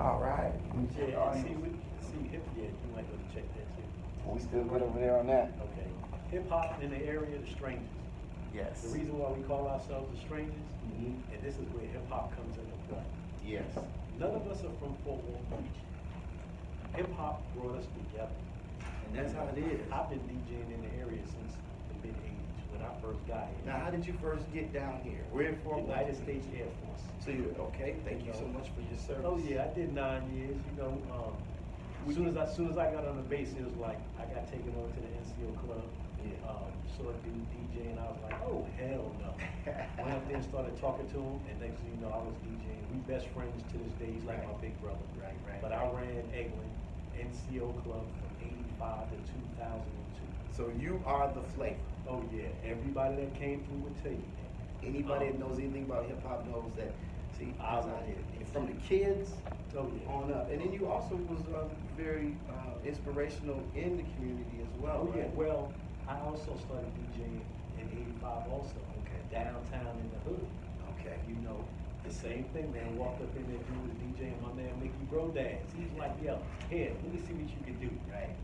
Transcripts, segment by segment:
All right. Let me check Yeah, all and see, these. we, see, hip, yeah, you might want to check that too. We still good over there on that? Okay. Hip hop in the area, the strangers. Yes. The reason why we call ourselves the strangers, Mhm. and this is where hip hop comes into play. Yes. None of us are from Fort Walton Beach. Hip hop brought us together. And that's how it is. I've been DJing in the area since the mid '80s when I first got here. Now, how did you first get down here? Where in Fort? United States Air Force. So you, okay, thank you so much for your service. Oh yeah, I did nine years. You know, um, as soon as I, as soon as I got on the base, it was like I got taken over to the NCO club. Yeah. Um, saw a dude DJ, and I was like, oh hell no. Went up there and started talking to him, and next thing you know, I was DJing. We best friends to this day. He's like my big brother. Right, right, But I ran Eglin NCO club from '85 to 2002. So you are the flavor. Oh yeah, everybody that came through would tell you that. Anybody that Um, knows anything about hip hop knows that. See, I love out here. From the kids Oh yeah. on up, and then you also was uh, very uh, inspirational in the community as well. Oh yeah, well, I also started DJing in '85 also. Okay. Downtown in the hood. Okay. You know, the same thing, man. Walked up in there, dude was DJing my man Mickey Brodaz. He's like, yo, here, let me see what you can do. Right.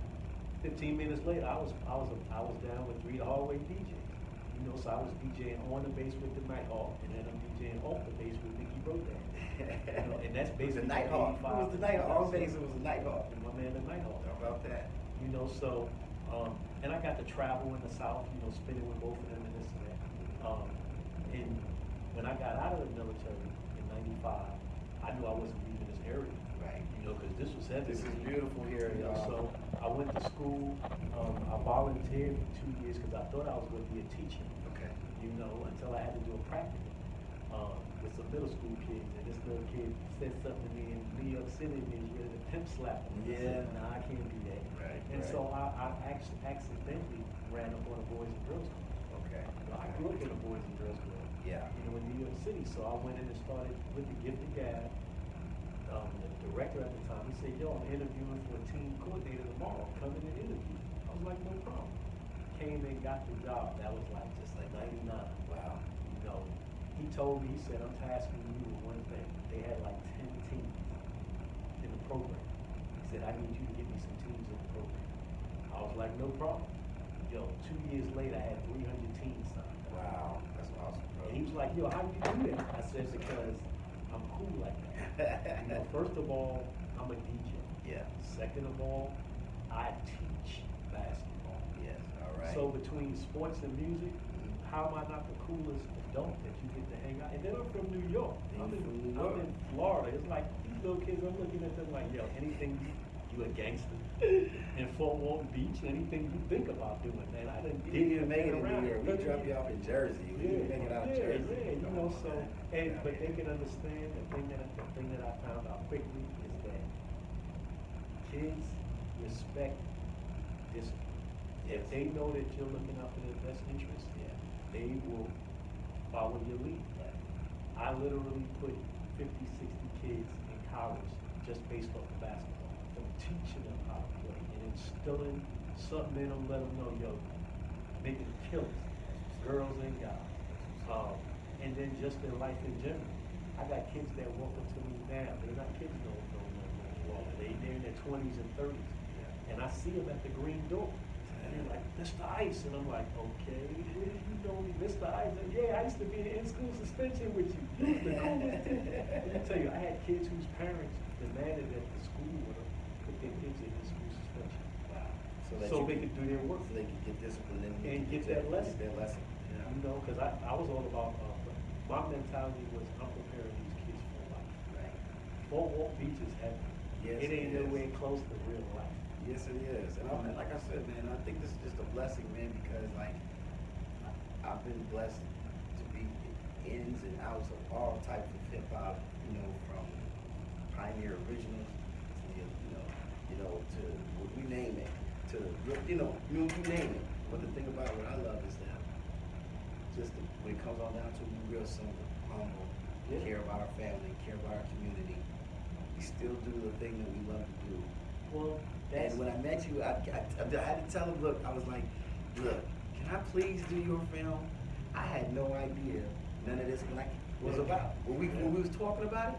Fifteen minutes later, I was I was I was down with three hallway DJs. You know, so I was DJing on the bass with the Nighthawk, and then I'm DJing off the bass with Mickey Brodaz. You know, and that's basically the Nighthawk. It was the Nighthawk. All base, it was the Nighthawk. And my man the Nighthawk. How about that? You know, so, um, and I got to travel in the South, you know, spending with both of them and this and that. Um, and when I got out of the military in '95, I knew I wasn't leaving this area. Know, because this was heavy. This is beautiful here, You know, so I went to school. Um, I volunteered for two years because I thought I was going to be a teacher. Okay. You know, until I had to do a practical um, with some middle school kids, and this little kid said something to me in New York City, and he was ready to pimp slap him. Yeah. Nah, I can't do that. Right, And right. so I, I actually accidentally ran up on a boys and girls club. Okay. You know, I grew up in a boys and girls club. Yeah. You know, in New York City. So I went in and started with the gifted gab. Um, the director at the time, he said, yo, I'm interviewing for a team coordinator tomorrow. Come in and interview. I was like, no problem. Came and got the job. That was like just like 99. Wow. You know, he told me, he said, I'm tasking you with one thing. They had like 10 teams in the program. He said, I need you to get me some teams in the program. I was like, no problem. Yo, two years later, I had 300 teams signed. Wow. That's awesome, bro. And he was like, yo, how do you do that? I said, because I'm cool like that. You know, first of all, I'm a DJ. yeah. Second of all, I teach basketball. Yes. All right. So between sports and music, Mhm. how am I not the coolest adult that you get to hang out? And then I'm from New York. I'm in, I'm in Florida. It's like these little kids. I'm looking at them like, yo, anything you, a gangster in Fort Walton Beach, anything you think about doing, man. I didn't You didn't even make it in New York. We dropped you off in Jersey. We didn't make it out of yeah, Jersey. Yeah, you know, so and Yeah. but they can understand the thing that the thing that I found out quickly is that kids respect discipline. If they know that you're looking out for their best interest, Yeah. they will follow your lead. I literally put 50, 60 kids in college just based off of basketball, teaching them how to play and instilling something in them, let them know, yo, making killers, girls and guys. Um, and then just in life in general. I got kids that walk up to me now, they're not kids no, no, no. They, they're in their twenties and thirties. And I see them at the green door. And they're like, Mr. Ice. And I'm like, okay, you know me, Mr. Ice? And, yeah, I used to be in in-school suspension with you. The coolest kid. Let me tell you, I had kids whose parents demanded that the school would kids in in-school suspension. Wow. that So you they could do their work. So they could get discipline and, And get that lesson. Get that lesson. You know, because I, I was all about, uh, my mentality was I'm preparing these kids for life. Right. Fort Walton Beach is heaven. Yes, It ain't it is. nowhere close to real life. Yes, it is. And I'm, like I said, man, I think this is just a blessing, man, because like I, I've been blessed to be ins and outs of all types of hip hop. You know, from Pioneer Originals to the, you know, you know, to what we name it, to you know, you, you name it. But the thing about what I love is that just the, when it comes all down to it, we real simple, humble, Yeah. care about our family, care about our community. We still do the thing that we love to do. Well, that's, And when I met you, I, I, I had to tell him, look, I was like, look, can I please do your film? I had no idea none of this like was about. When we when we was talking about it,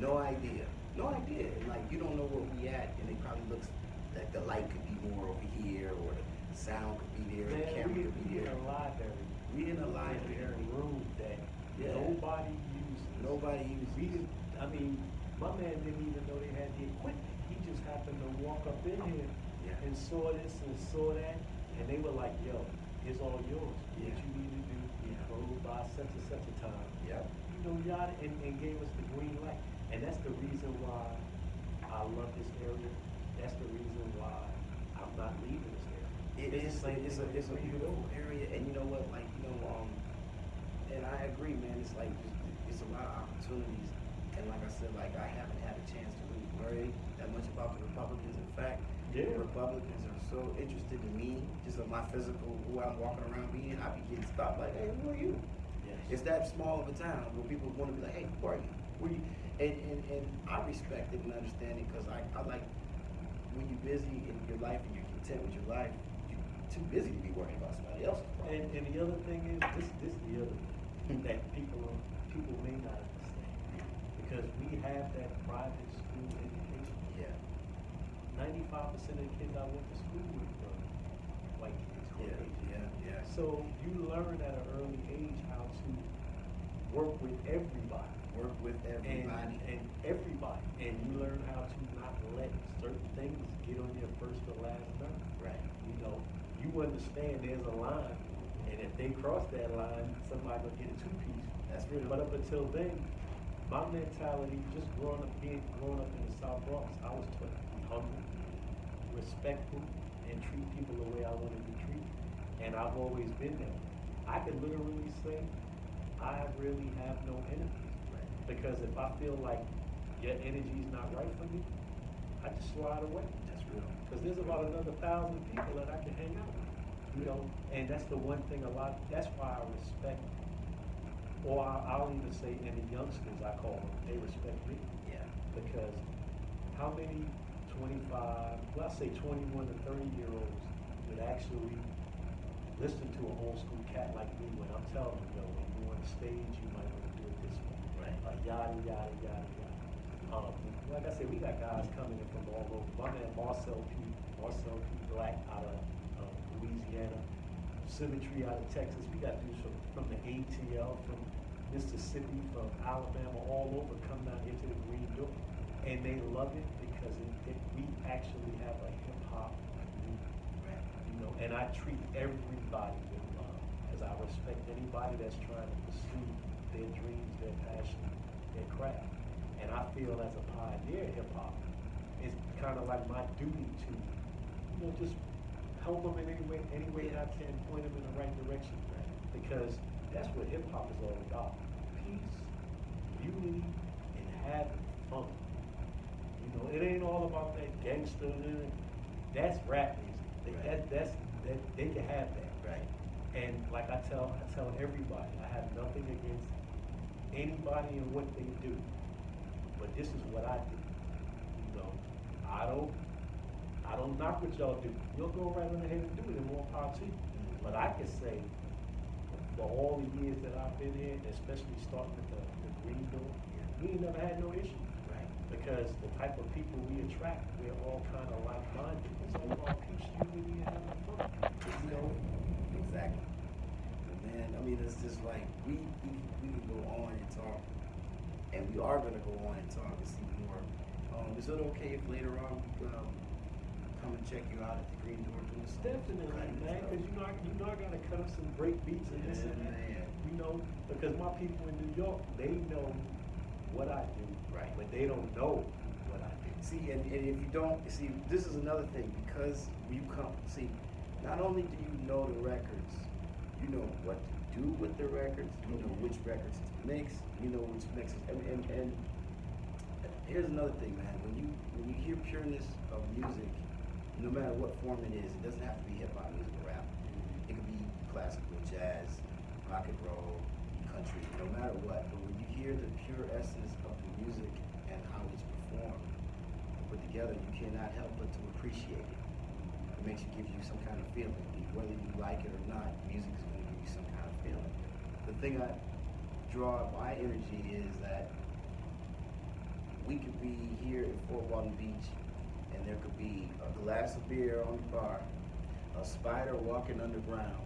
No idea. No idea. Like you don't know where we at, and it probably looks like the light could be more over here, or the sound could be there, the camera we, could be there. we in there. a library. We in a We library. in a room that Yeah. nobody uses. Nobody uses. We I mean, my man didn't even know they had the equipment. He just happened to walk up in here Yeah. and saw this and saw that, and they were like, yo, it's all yours. Yeah. What you need to do, Yeah. go by such and such a time. Yep. You know, yada, and, and gave us the green light. And that's the reason why I love this area. That's the reason why I'm not leaving this area. It It's is, same it's a, it's a beautiful area, and you know what, like, you know, um, and I agree, man, it's like, it's a lot of opportunities, and like I said, like, I haven't had a chance to really worry that much about the Republicans, in fact, Yeah. the Republicans are so interested in me, just of my physical, who I'm walking around being, I be getting stopped like, hey, who are you? Yes. It's that small of a town where people want to be like, hey, who are you? And, and, and I respect it and understand it because I, I like when you're busy in your life and you're content with your life, you're too busy to be worrying about somebody else's And, problem. and the other thing is, this, this is the other thing hmm. that people, are- people may not understand. Because we have that private school education. Yeah, Ninety-five percent of the kids I went to school with were white kids, yeah, yeah, yeah. So you learn at an early age how to work with everybody. Work with And, everybody. and everybody. And you learn how to not let certain things get on your first or last nerve. Right. You know, you understand there's a line, and if they cross that line, somebody gonna get a two piece. That's real. But up until then, my mentality, just growing up, being growing up in the South Bronx, I was taught to be humble, respectful, and treat people the way I want to be treated. And I've always been that. I can literally say, I really have no enemies. Because if I feel like your energy's not right for me, I just slide away. That's real. Because there's about another thousand people that I can hang out with, you know, and that's the one thing a lot, that's why I respect, or I- I'll even say any youngsters, I call them, they respect me. Yeah. Because how many twenty-five, let's say twenty-one to thirty-year-olds would actually listen to an old school cat like me when I'm telling them, yo, when you're on stage, you might want to do it this way. Right. Like yada, yada, yada, yada. Um, like I said, we got guys coming in from all over. My man Marcel P. Marcel P. Black out of um, Louisiana, Symmetry out of Texas. We got dudes from, from the ATL, from Mississippi, from Alabama, all over come down here to the Green Door. And they love it because it, it, we actually have a hip hop you know, and I treat everybody with love, because I respect anybody that's trying to pursue their dreams, their passion, their craft. And I feel as a pioneer hip hop, it's kind of like my duty to, you know, just help them in any way, any way that I can, point them in the right direction. Because that's what hip hop is all about: peace, unity, and having fun. You know, it ain't all about that gangster. That's rap music. They, Right. that, that's that they can have that. Right. And like I tell, I tell everybody, I have nothing against anybody and what they do, but this is what I do. You know, I don't, I don't knock what y'all do. You'll go right on ahead and do it, and more power to you. But I can say, for all the years that I've been here, especially starting with the, the Green Door, we ain't never had no issue Right. because the type of people we attract, we're all kind of like-minded. It's all about peace, unity, and having fun. You know, Exactly. But man, I mean, it's just like we we we can go on and talk, and we are gonna go on and talk and see more. Um, is it okay if later on we um, come and check you out at the Green Door doing some definitely, cutting man, stuff? because you know, I, you know, I gotta cut up some break beats and this and that. Man. You know, because my people in New York, they know what I do, Right. but they don't know what I do. See, and, and if you don't, see, this is another thing because you come, see, not only do you know the records, you know what to do with the records, you know which records to mix, you know which mixes, and, and, and here's another thing, man. When you when you hear pureness of music, no matter what form it is, it doesn't have to be hip hop music or rap. Mm-hmm. It could be classical, jazz, rock and roll, country, no matter what. But when you hear the pure essence of the music and how it's performed, put together, you cannot help but to appreciate it. It makes you give you some kind of feeling. Whether you like it or not, music is feeling. The thing I draw my energy is that we could be here in Fort Walton Beach, and there could be a glass of beer on the bar, a spider walking underground,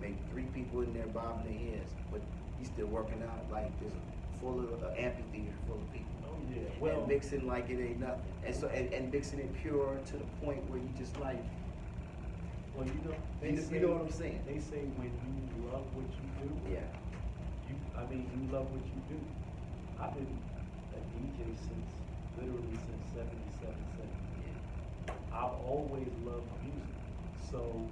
maybe three people in there bobbing their heads, but he's still working out like there's a full of an amphitheater full of people. Oh, yeah, well. and mixing like it ain't nothing, and so and, and mixing it pure to the point where you just like, Well, you know, they You know- you know what I'm saying? They say when you love what you do. yeah, You, I mean, you love what you do. I've been a DJ since, literally since seventy-seven, seventy-eight. I've always loved music. So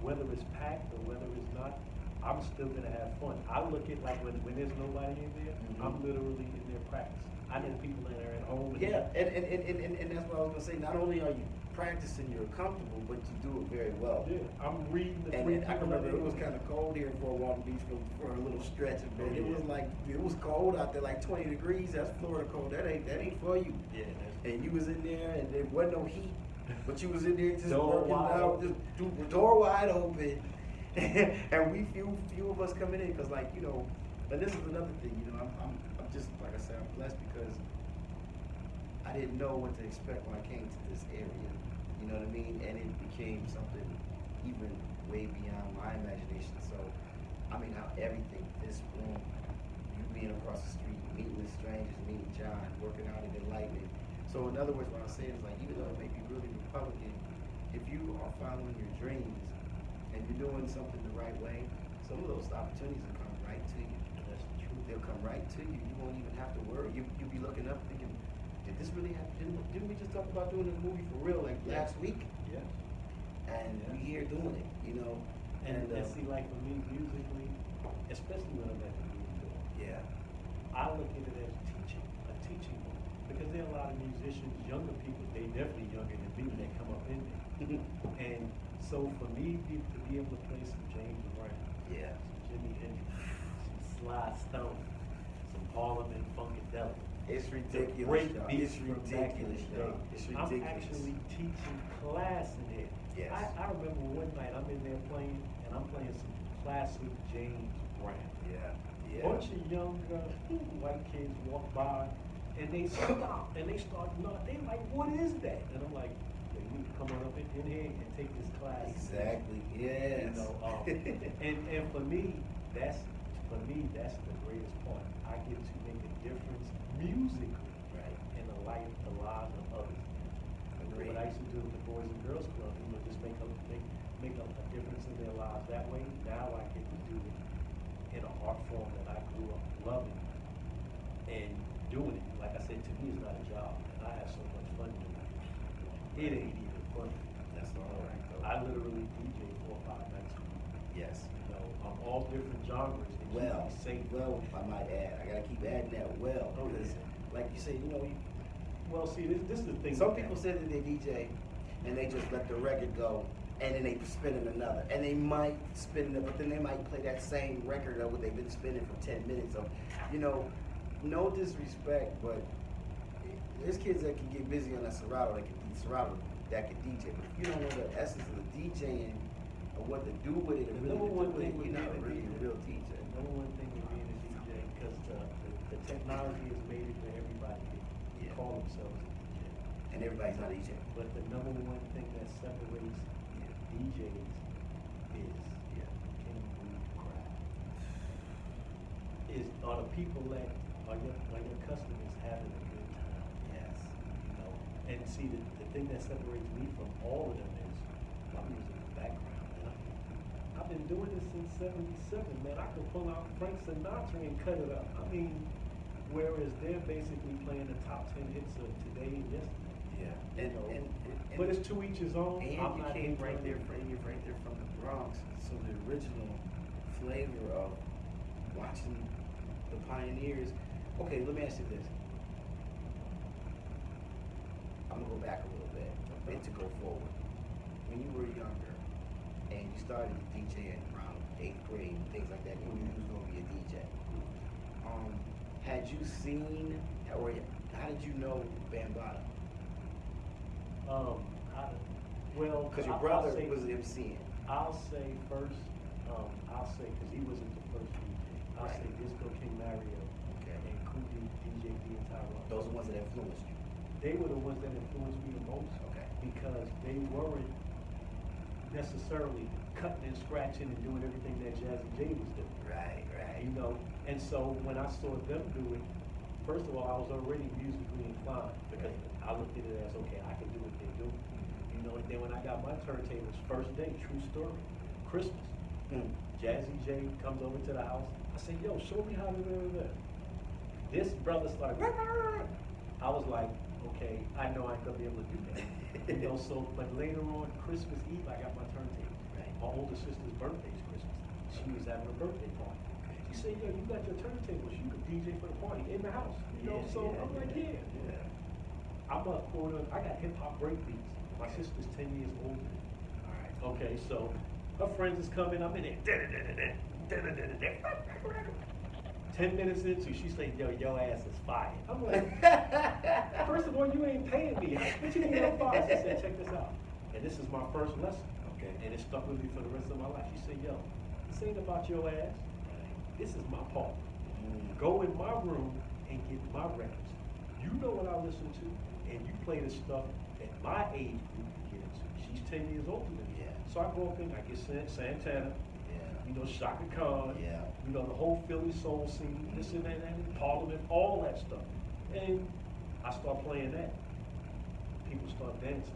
whether it's packed or whether it's not, I'm still gonna have fun. I look at like when, when there's nobody in there, I'm Mhm. literally in there practicing. I know people that are at home. yeah, and and, and, and, and and that's what I was gonna say. Not only are you practicing, you're comfortable, but you do it very well. Yeah, I'm reading the And three I remember it was kind of cold here in Fort Walton Beach for, for a little stretch, and Oh, it yeah. was like it was cold out there, like 20 degrees. That's Florida cold. That ain't that ain't for you. Yeah. And you was in there, and there wasn't no heat, but you was in there just Door working out, just do, door wide open, and we few few of us coming in, cause like you know, and this is another thing, you know, I'm I'm, I'm just like I said, I'm blessed because I didn't know what to expect when I came to this area, you know what I mean, and it became something even way beyond my imagination. So, I mean, how everything, this room, you being across the street, meeting with strangers, meeting John, working out in enlightenment. So in other words, what I'm saying is like, even though it may be really Republican, if you are following your dreams and you're doing something the right way, some of those opportunities will come right to you. That's the truth. They'll come right to you. You won't even have to worry. You you'll be looking up thinking, did this really happen? Didn't, didn't we just talk about doing a movie for real like Yeah. last week? Yeah. And we here doing it, you know. And, uh, and see, like for me, musically, especially when I'm at the door, yeah, I look at it as teaching, a teaching moment. Because there are a lot of musicians, younger people, they definitely younger than me, that come up in there. And so for me be, to be able to play some James Brown, yeah, some Jimi Hendrix, some Sly Stone, some Parliament Funkadelic, it's ridiculous. beats It's from back in ridiculous, the day. y'all. It's I'm ridiculous. actually teaching class in here. Yes. I, I remember one night I'm in there playing, and I'm playing some classic James Brown. yeah, yeah. Bunch of young uh, white kids walk by, and they stop, and they start not. They like, what is that? And I'm like, "Yeah, you need to come on up in, in here and take this class. Exactly. Yes. You know, um, and and for me, that's for me that's the greatest part. I get to make a difference musically right. in the life, the lives of others. What I used to do with the Boys and Girls Club, you know, just make a make make a, a difference in their lives that way. Now I get to do it in an art form that I grew up loving and doing it. Like I said, to me, it's not a job, and I have so much fun doing it. It ain't even funny. That's all right. I literally DJ four or five nights a week. yes. You know, all different genres. Well, well, I might add, I gotta keep adding that well, Oh, because like you say, you know, you, Well, see, this, this is the thing. some people say that they DJ and they just let the record go and then they spin in another. And they might spin it, but then they might play that same record of what they've been spinning for ten minutes of, you know, no disrespect, but there's kids that can get busy on that Serato, that can Serato, that can DJ. But if you don't know the essence of the DJing or what to do with it, The really number one thing it, you're not a really a real DJ. The number one thing with being a DJ, because the, the, the technology has made it for everybody to Yeah. call themselves a DJ. And everybody's not a DJ. But the number one thing that separates DJs is Yeah. can you read the crowd? Is are the people that are your are your customers having a good time? Yes. You know, and see the, the thing that separates me from all of them is my musical background. man. I've been doing this since '77, man. I could pull out Frank Sinatra and cut it up. I mean, whereas they're basically playing the top ten hits of today and yesterday. Yeah. You And, know, and, and, but it's to each his own. And I'm you not came right there from you're right there from the Bronx, so the original flavor of watching the pioneers. Okay, let me ask you this. I'm gonna go back a little bit and to go forward. When you were younger and you started DJing around eighth grade and things like that, you knew you was gonna be a DJ. Um, had you seen or how did you know Bambaataa? Um, I, well, Because your brother say- was MCing. I'll say first, um, I'll say, because he wasn't the first DJ. I'll Right. say Disco King Mario Okay. and Cool DJ D, and Tyrone. Those are the ones that influenced you. They were the ones that influenced me the most. Okay. Because they weren't necessarily cutting and scratching and doing everything that Jazzy Jay was doing. Right, right. You know, and so when I saw them do it, first of all, I was already musically inclined because I looked at it as, okay, I can do what they do. You know, and then when I got my turntables, first day, true story, Christmas, Mm. Jazzy Jay comes over to the house. I say, yo, show me how to do that. This brother started, I was like, okay, I know I ain't gonna be able to do that. You know, so, but later on, Christmas Eve, I got my turntable. Right. My older sister's birthday is Christmas. She was having a birthday party. She said, yo, you got your turntables, you can DJ for the party in the house. You know, Yeah, so yeah, I'm like, yeah. Yeah. I'm a quarter, I got hip hop break beats. My sister's ten years older. All right. Okay, so her friends is coming, I'm in there. Ten minutes into, she say, yo, your ass is fire. I'm like, first of all, you ain't paying me. What you mean I'm fire? She said, check this out. And this is my first lesson. Okay. And it stuck with me for the rest of my life. She said, yo, this ain't about your ass. This is my part. Go in my room and get my records. You know what I listen to, and you play the stuff that my age group can get into. She's ten years older than me. Yeah. So I go up in, I get Santana. You know, Chaka Khan, Yeah. you know, the whole Philly soul scene, this and that, and Parliament, all that stuff. And I start playing that. People start dancing.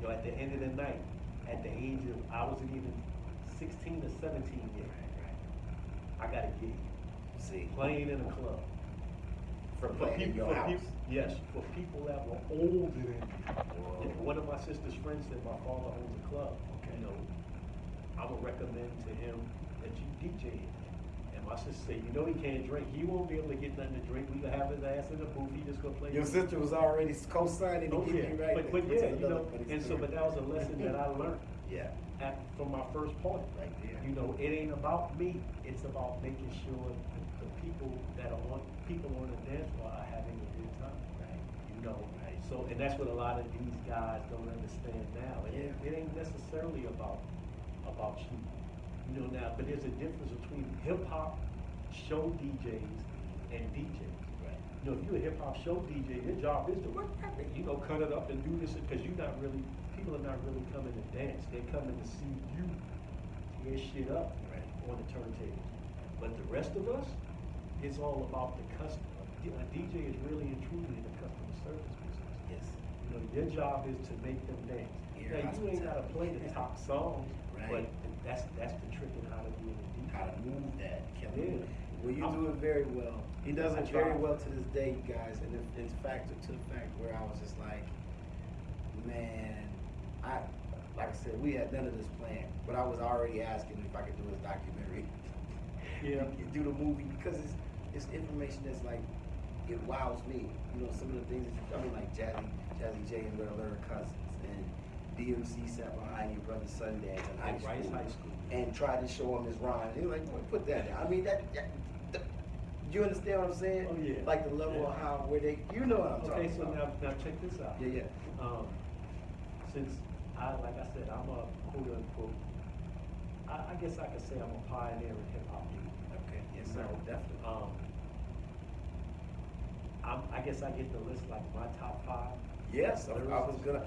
You know, at the end of the night, at the age of, I wasn't even sixteen or seventeen yet, I got a gig, See. playing in a club. For For people, for people, yes, for people that were older than me. One of my sister's friends said my father owns a club. Okay. You know, I would recommend to him that you DJ. And my sister said, you know he can't drink. He won't be able to get nothing to drink. We gonna have his ass in the booth. He just gonna play. Your sister was already co-signing Oh, yeah. you right. But, but yeah, you know, and so, but that was a lesson that I learned Yeah. at, from my first point. Right there. You know, it ain't about me. It's about making sure the, the people that are on, people on the dance floor are having a good time. Right. You know, Right. so, and that's what a lot of these guys don't understand now. It, Yeah. it ain't necessarily about, about you. You know, now, but there's a difference between hip hop show DJs and DJs. Right. You know, if you're a hip hop show DJ, your job is to, you know, cut it up and do this, because you're not really, people are not really coming to dance. They're coming to see you tear shit up Right. on the turntable. But the rest of us, it's all about the customer. A DJ is really and truly in the customer service business. Yes. You know, your job is to make them dance. Ear Now, you ain't gotta play the top songs, but Right. that's, that's the trick in how to do it. How to move that. Kevin. Yeah. Well, you I'm- do it very well. He does it very well to this day, you guys. And it- it's fact to the fact where I was just like, man, I, like I said, we had none of this planned, but I was already asking if I could do his documentary. Yeah. do the movie because it's it's information that's like it wows me. You know, some of the things that you, I mean, like Jazzy, Jazzy Jay and Red Alert Cousins, and DMC sat behind your brother Sundance in high At school, Rice High School. and tried to show him his rhyme. He was like, "Boy, put that down. I mean, that, that, that- you understand what I'm saying? Oh, yeah. Like the level of how where they, you know what I'm Okay, talking so now, about. now check this out. Yeah, yeah. Um, since I, like I said, I'm a quote unquote, I, I guess I could say I'm a pioneer in hip hop music. Okay, yes, sir, So, definitely. Um, I'm, I guess I get to list like my top five. yes, I was gonna.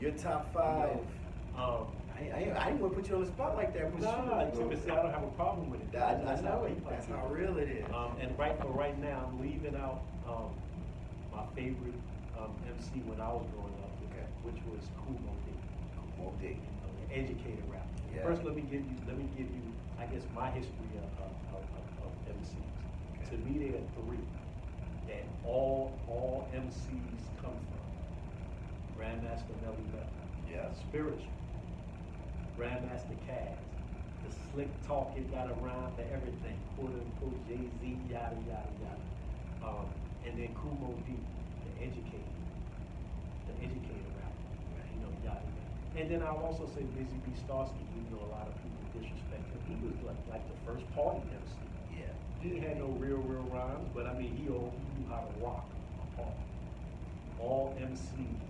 Your top five. Um, I, I, I didn't want to put you on the spot like that. but nah, shoot, Timothy, see, I don't have a problem with it. That, that's how I like that's how real it is. Um, and right for right now, I'm leaving out um, my favorite um, MC when I was growing up, Okay. which was Moe Dee. Moe Dee. You know, educated rap. Yeah. First, let me give you, let me give you, I guess, my history of, of, of, of, of MCs. Okay. To me, there are three that all all MCs come from. Grandmaster Melle Mel. Yeah. Spiritual. Grandmaster Caz. The slick talk, it got a rhyme for everything. Quote unquote Jay Z, yada yada yada. Um, and then Kool Moe Dee, the educator. the educator rapper. You know, yada yada. And then I'll also say Busy Bee Starski, even though a lot of people disrespect him. He was like, like the first party MC. Yeah. He had no real, real rhymes, but I mean, he, he knew how to rock a party. All MCs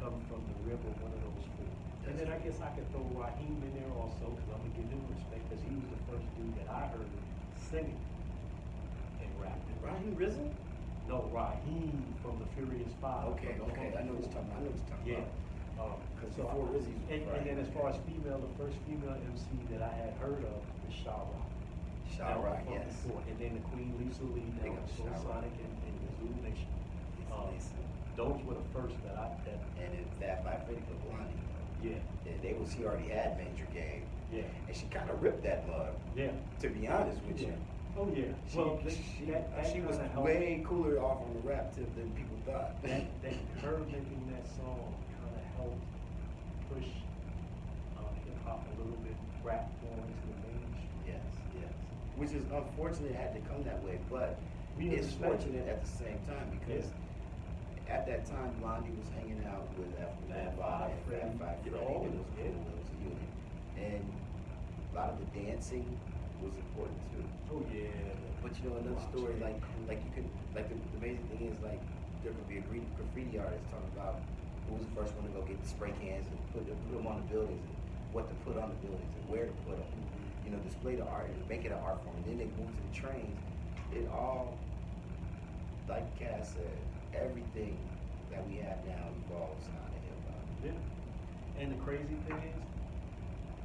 come from the of one of those four. And then I guess I could throw Raheem in there also, because I'm gonna give him respect, because he was the first dude that I heard singing and rapping. Raheem Rizzo? No, Raheem from the Furious Five. Okay, okay, I know what you're talking about, I know what you're talking Yeah. about. Um, 'Cause so before I- Rizzy was and, and then as far as female, the first female MC that I had heard of was Sha Rock. Sha Rock, yes. before. And then the Queen Lisa Lee, that Big was up Soul Sha Rock. Sonic and, and the Zulu Nation. Um, Lisa. Those were the first that I, that, And Fab Five Freddy put Blondie. yeah, Yeah, they was, he already had Major Game. yeah, And she kind of ripped that mug, yeah. to be honest with you. Oh, yeah. She, Well, she, she, that, that she was kinda helped. way cooler off on the rap tip than people thought. that, that her making that song kind of helped push um, hip hop a little bit, rap more into the mainstream. Yes, yes. Which is unfortunate it had to come that way, but We it's understand. fortunate at the same time because at that time Blondie was hanging out with Fab Bambaataa Five and Freddy, Five Freddy. know, all of was them, yeah. It unit. And a lot of the dancing was important too. Oh, yeah. But you know another Wow, story, like like you could like the, the amazing thing is like there could be a graffiti, graffiti artist talking about who was the first one to go get the spray cans and put them, put them on the buildings and what to put on the buildings and where to put them. Mm-hmm. You know, display the art and make it an art form. And then they move to the trains. It all, like Cass said, everything that we have now evolves out of hip hop. Yeah. And the crazy thing is,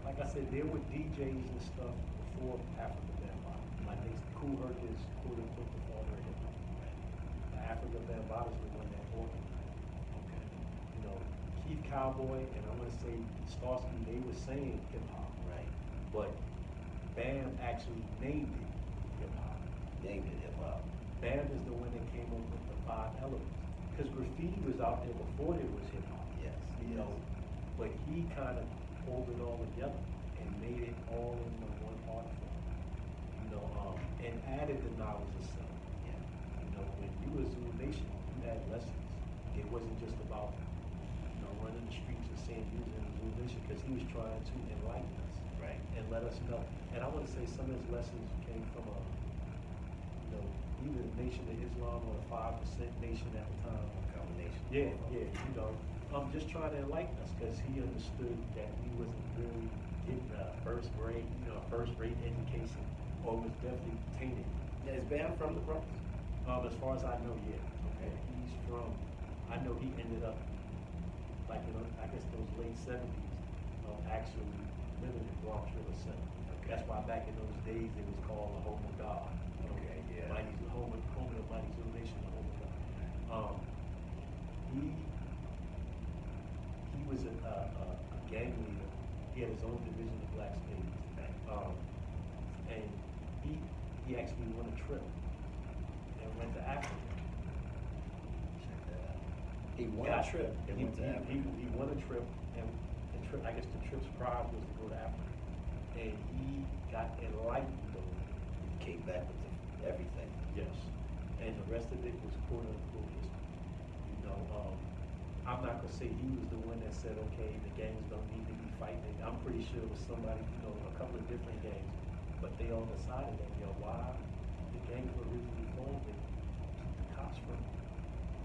like I said, there were DJs and stuff before Afrika Bambaataa. Like they, Kool Herc is quote unquote the father of hip hop. The Afrika Bambaataa is the one that organized. Okay. You know, Keith Cowboy and I'm gonna say Starski, they were saying hip hop, Right. but Bam actually named it hip hop. Named it hip hop. Bam is the one that came up with the five elements. Because graffiti was out there before there was hip hop. Yes. You know, but he kind of pulled it all together and made it all into one art form. You know, um, and added the knowledge of self. Yeah. You know, when you was Zulu Nation, you had lessons. It wasn't just about, you know, running the streets and saying you was in Zulu Nation, because he was trying to enlighten us Right. and let us know. And I want to say some of his lessons came from a, know, either the Nation of Islam or the Five Percent Nation at the time. Combination. Yeah, yeah, you know, um, just trying to enlighten us because he understood that we wasn't really getting a first grade, you know, first rate education, or was definitely tainted. Yeah, is Bam from the Bronx? Um, as far as I know, yeah. Okay. He's from, I know he ended up, like, know, I guess those late seventies, um, actually living in Bronx River Center. That's why back in those days, it was called the Home of God. Okay. Mighty, home of, home of the mighty Zulu Nation, the Home of God. Um, he, he was a, a, a a gang leader. He had his own division of Black Spades. Um, and he, he actually won a trip and went to Africa. Check that out. He won a trip and he, went to he- Africa. He, he won a trip, and the trip, I guess the trip's prize was to go to Africa. And he got enlightened though. Came back with the, everything. Yes. And the rest of it was quote unquote history. You know, um, I'm not gonna say he was the one that said, okay, the gangs don't need to be fighting. I'm pretty sure it was somebody, you know, a couple of different gangs, but they all decided that, you know, why the gangs were originally formed and the cops from,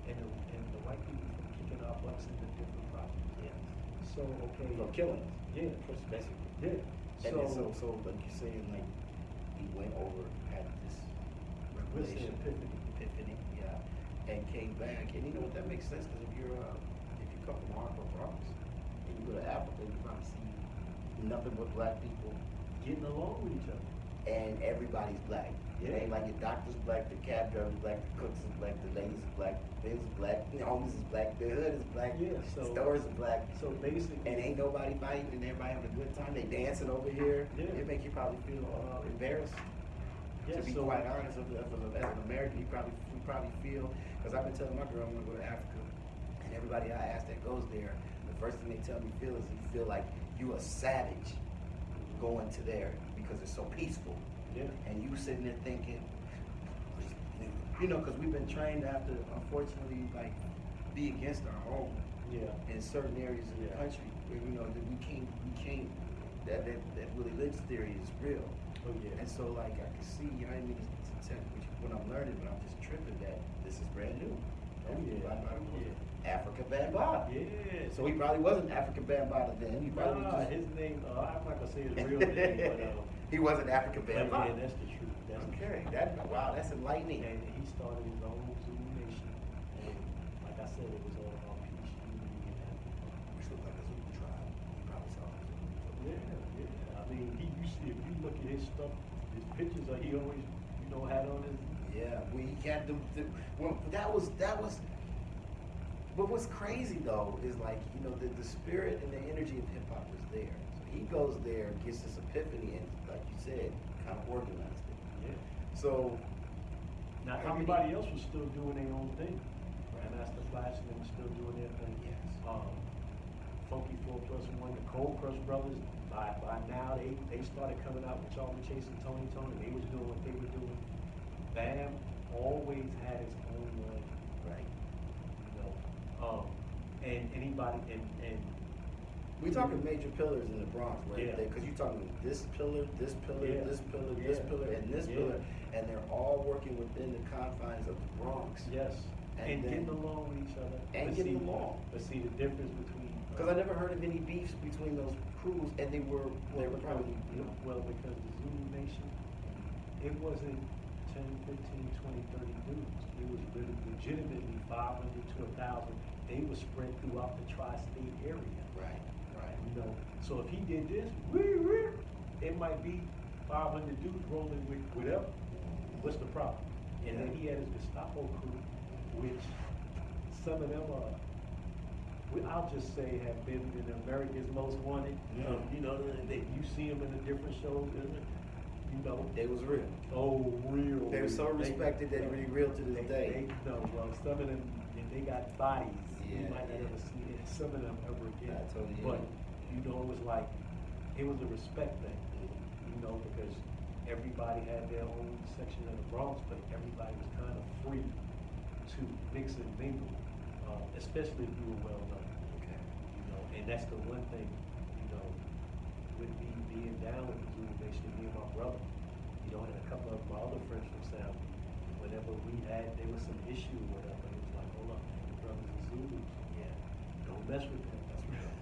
and the, and the white people from kicking our butts into different properties. Yes. So, okay. From killing us. Yeah. Basically. Yeah. And So, so, so like you're saying, like, he went over, had this Revelation, epiphany. epiphany, yeah, and came back, and you know what, that makes sense, because if you're, uh, if you come from Hardcore Bronx, and you go to Africa, you probably see nothing but black people, getting along with each other. and everybody's black. It ain't like your doctor's black, the cab driver's black, the cooks is black, the ladies is black, the is black, the homies is black, the hood is black, Yeah, so- stores is black. So basically. And ain't nobody fighting and everybody having a good time. They dancing over here. Yeah. It make you probably feel uh, embarrassed. Yeah, to be so- quite honest, as, a- as, an American, you probably you probably feel because I've been telling my girl I'm gonna go to Africa, and everybody I ask that goes there, the first thing they tell me feel is you feel like you a savage going to there because it's so peaceful, Yeah. and you sitting there thinking, you know, because we've been trained to have to unfortunately like be against our home Yeah. in certain areas of the country where you know that we can't we can't that that, that Willie Lynch theory is real. Yeah. And so like I can see, you I mean to tell which when I'm learning, but I'm just tripping that this is brand new. Oh, yeah. Yeah. Afrika Bambaataa. Yeah. So he probably wasn't Afrika Bambaataa then. He probably Nah, was just. his name, uh, I'm not gonna say his real name, but, uh, he wasn't Africa but yeah, that's the truth. That's the Okay, truth. that wow, that's enlightening. And he started his own Zulu Nation, and like I said, it was all about peace, unity, and happiness. Which looked like a Zulu tribe. He probably saw it. Yeah, yeah. I mean, he used to, if you look at his stuff, his pictures, uh, he always, you know, had on his. Yeah, we had the, the well, that was that was. But what's crazy though is like you know the, the spirit and the energy of hip hop was there. So he goes there, gets this epiphany, and like you said, kind of organized it. Yeah. So Now, How everybody else was still doing their own thing. Grandmaster Flash and them still doing their thing. Yes. Um, Funky Four Plus One, the Cold Crush Brothers, by, by now, they, they started coming out with Charlie Chase and Tony Tone. They was doing what they were doing. Bam always had his own way, right, you know. Um, and anybody, and, and we talking major pillars in the Bronx, right? Yeah. Because you're talking this pillar, this pillar, Yeah. this pillar, this pillar, and this Yeah. pillar, and they're all working within the confines of the Bronx. yes, And and then- getting along with each other. And getting see- along. But see, the difference between. Because I never heard of any beefs between those crews, and they were they were probably you know. Well, because the Zulu Nation, it wasn't 10, 15, 20, 30 dudes. It was lit- legitimately 500 to 1,000. They were spread throughout the tri-state area. Right, right. You know, so if he did this, wee, wee, it might be 500 dudes rolling with whatever. What's the problem? And then he had his Gestapo crew, which some of them are, we, I'll just say have been in America's Most Wanted. Yeah. Um, you know, they, you see them in the different shows, isn't it? You know, They was real. oh, real. They were so respected that really real to this they, day. They, no, well, some of them, they, they got bodies. You might not yeah. ever see it, some of them ever again. I totally But, you. know, it was like, it was a respect thing, you know, because everybody had their own section of the Bronx, but everybody was kind of free to mix and mingle, uh, especially if you were well known Okay. you know, and that's the one thing, you know, with me being down with the Zulu Nation, me and my brother, you know, and a couple of my other friends from South, whenever we had, there was some issue or whatever, it was like, hold up, man, brothers are Zulus, yeah, don't mess with them, that's real.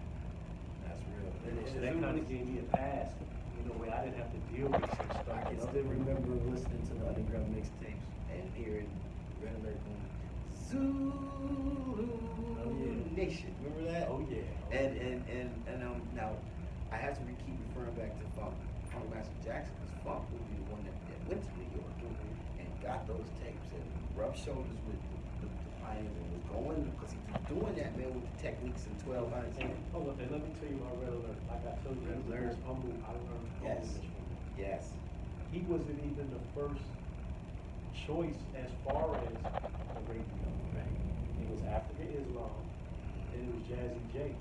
That's real. And, and so that kind of gave me a pass, you know, where I didn't have to deal with some stuff. I can still remember listening to the underground mixtapes and hearing Red Alert going, Zulu Oh, yeah. Nation. Remember that? Oh, yeah. And and and and um now I have to re- keep referring back to Funk, Funk Master Jackson because Funk would be the one that, that went to New York and got those tapes and rubbed shoulders with the, the, the pioneers and was going because he was doing that man with the techniques and twelve lines. And, hold up, and let me tell you about Red Alert, like I told you, he was Red most humble, I learned Yes. humbleness from. Yes. he wasn't even the first choice as far as radio. It was Afrika Islam, and it was Jazzy Jay.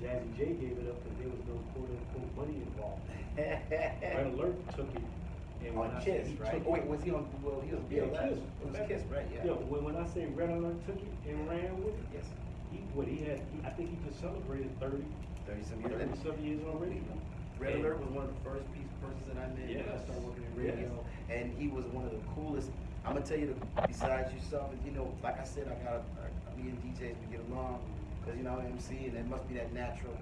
Jazzy Jay gave it up because there was no quote unquote money involved. Red Alert took it. And oh, when on I Kiss, he right? took Oh, it- wait, was he on? Well, he was Yeah, BLS. Kiss. It was Kiss, right? Yeah. Yeah, when, when I say Red Alert took it and ran with it, Yes. he, what he had, he, I think he just celebrated 30, Thirty some years. 30 some years already. Red And- Alert was one of the first piece persons that I met when I started working in Yes. radio, and he was one of the coolest. I'm gonna tell you, the, besides yourself, you know, like I said, I got a, me and DJs we get along because you know MC, and it must be that natural.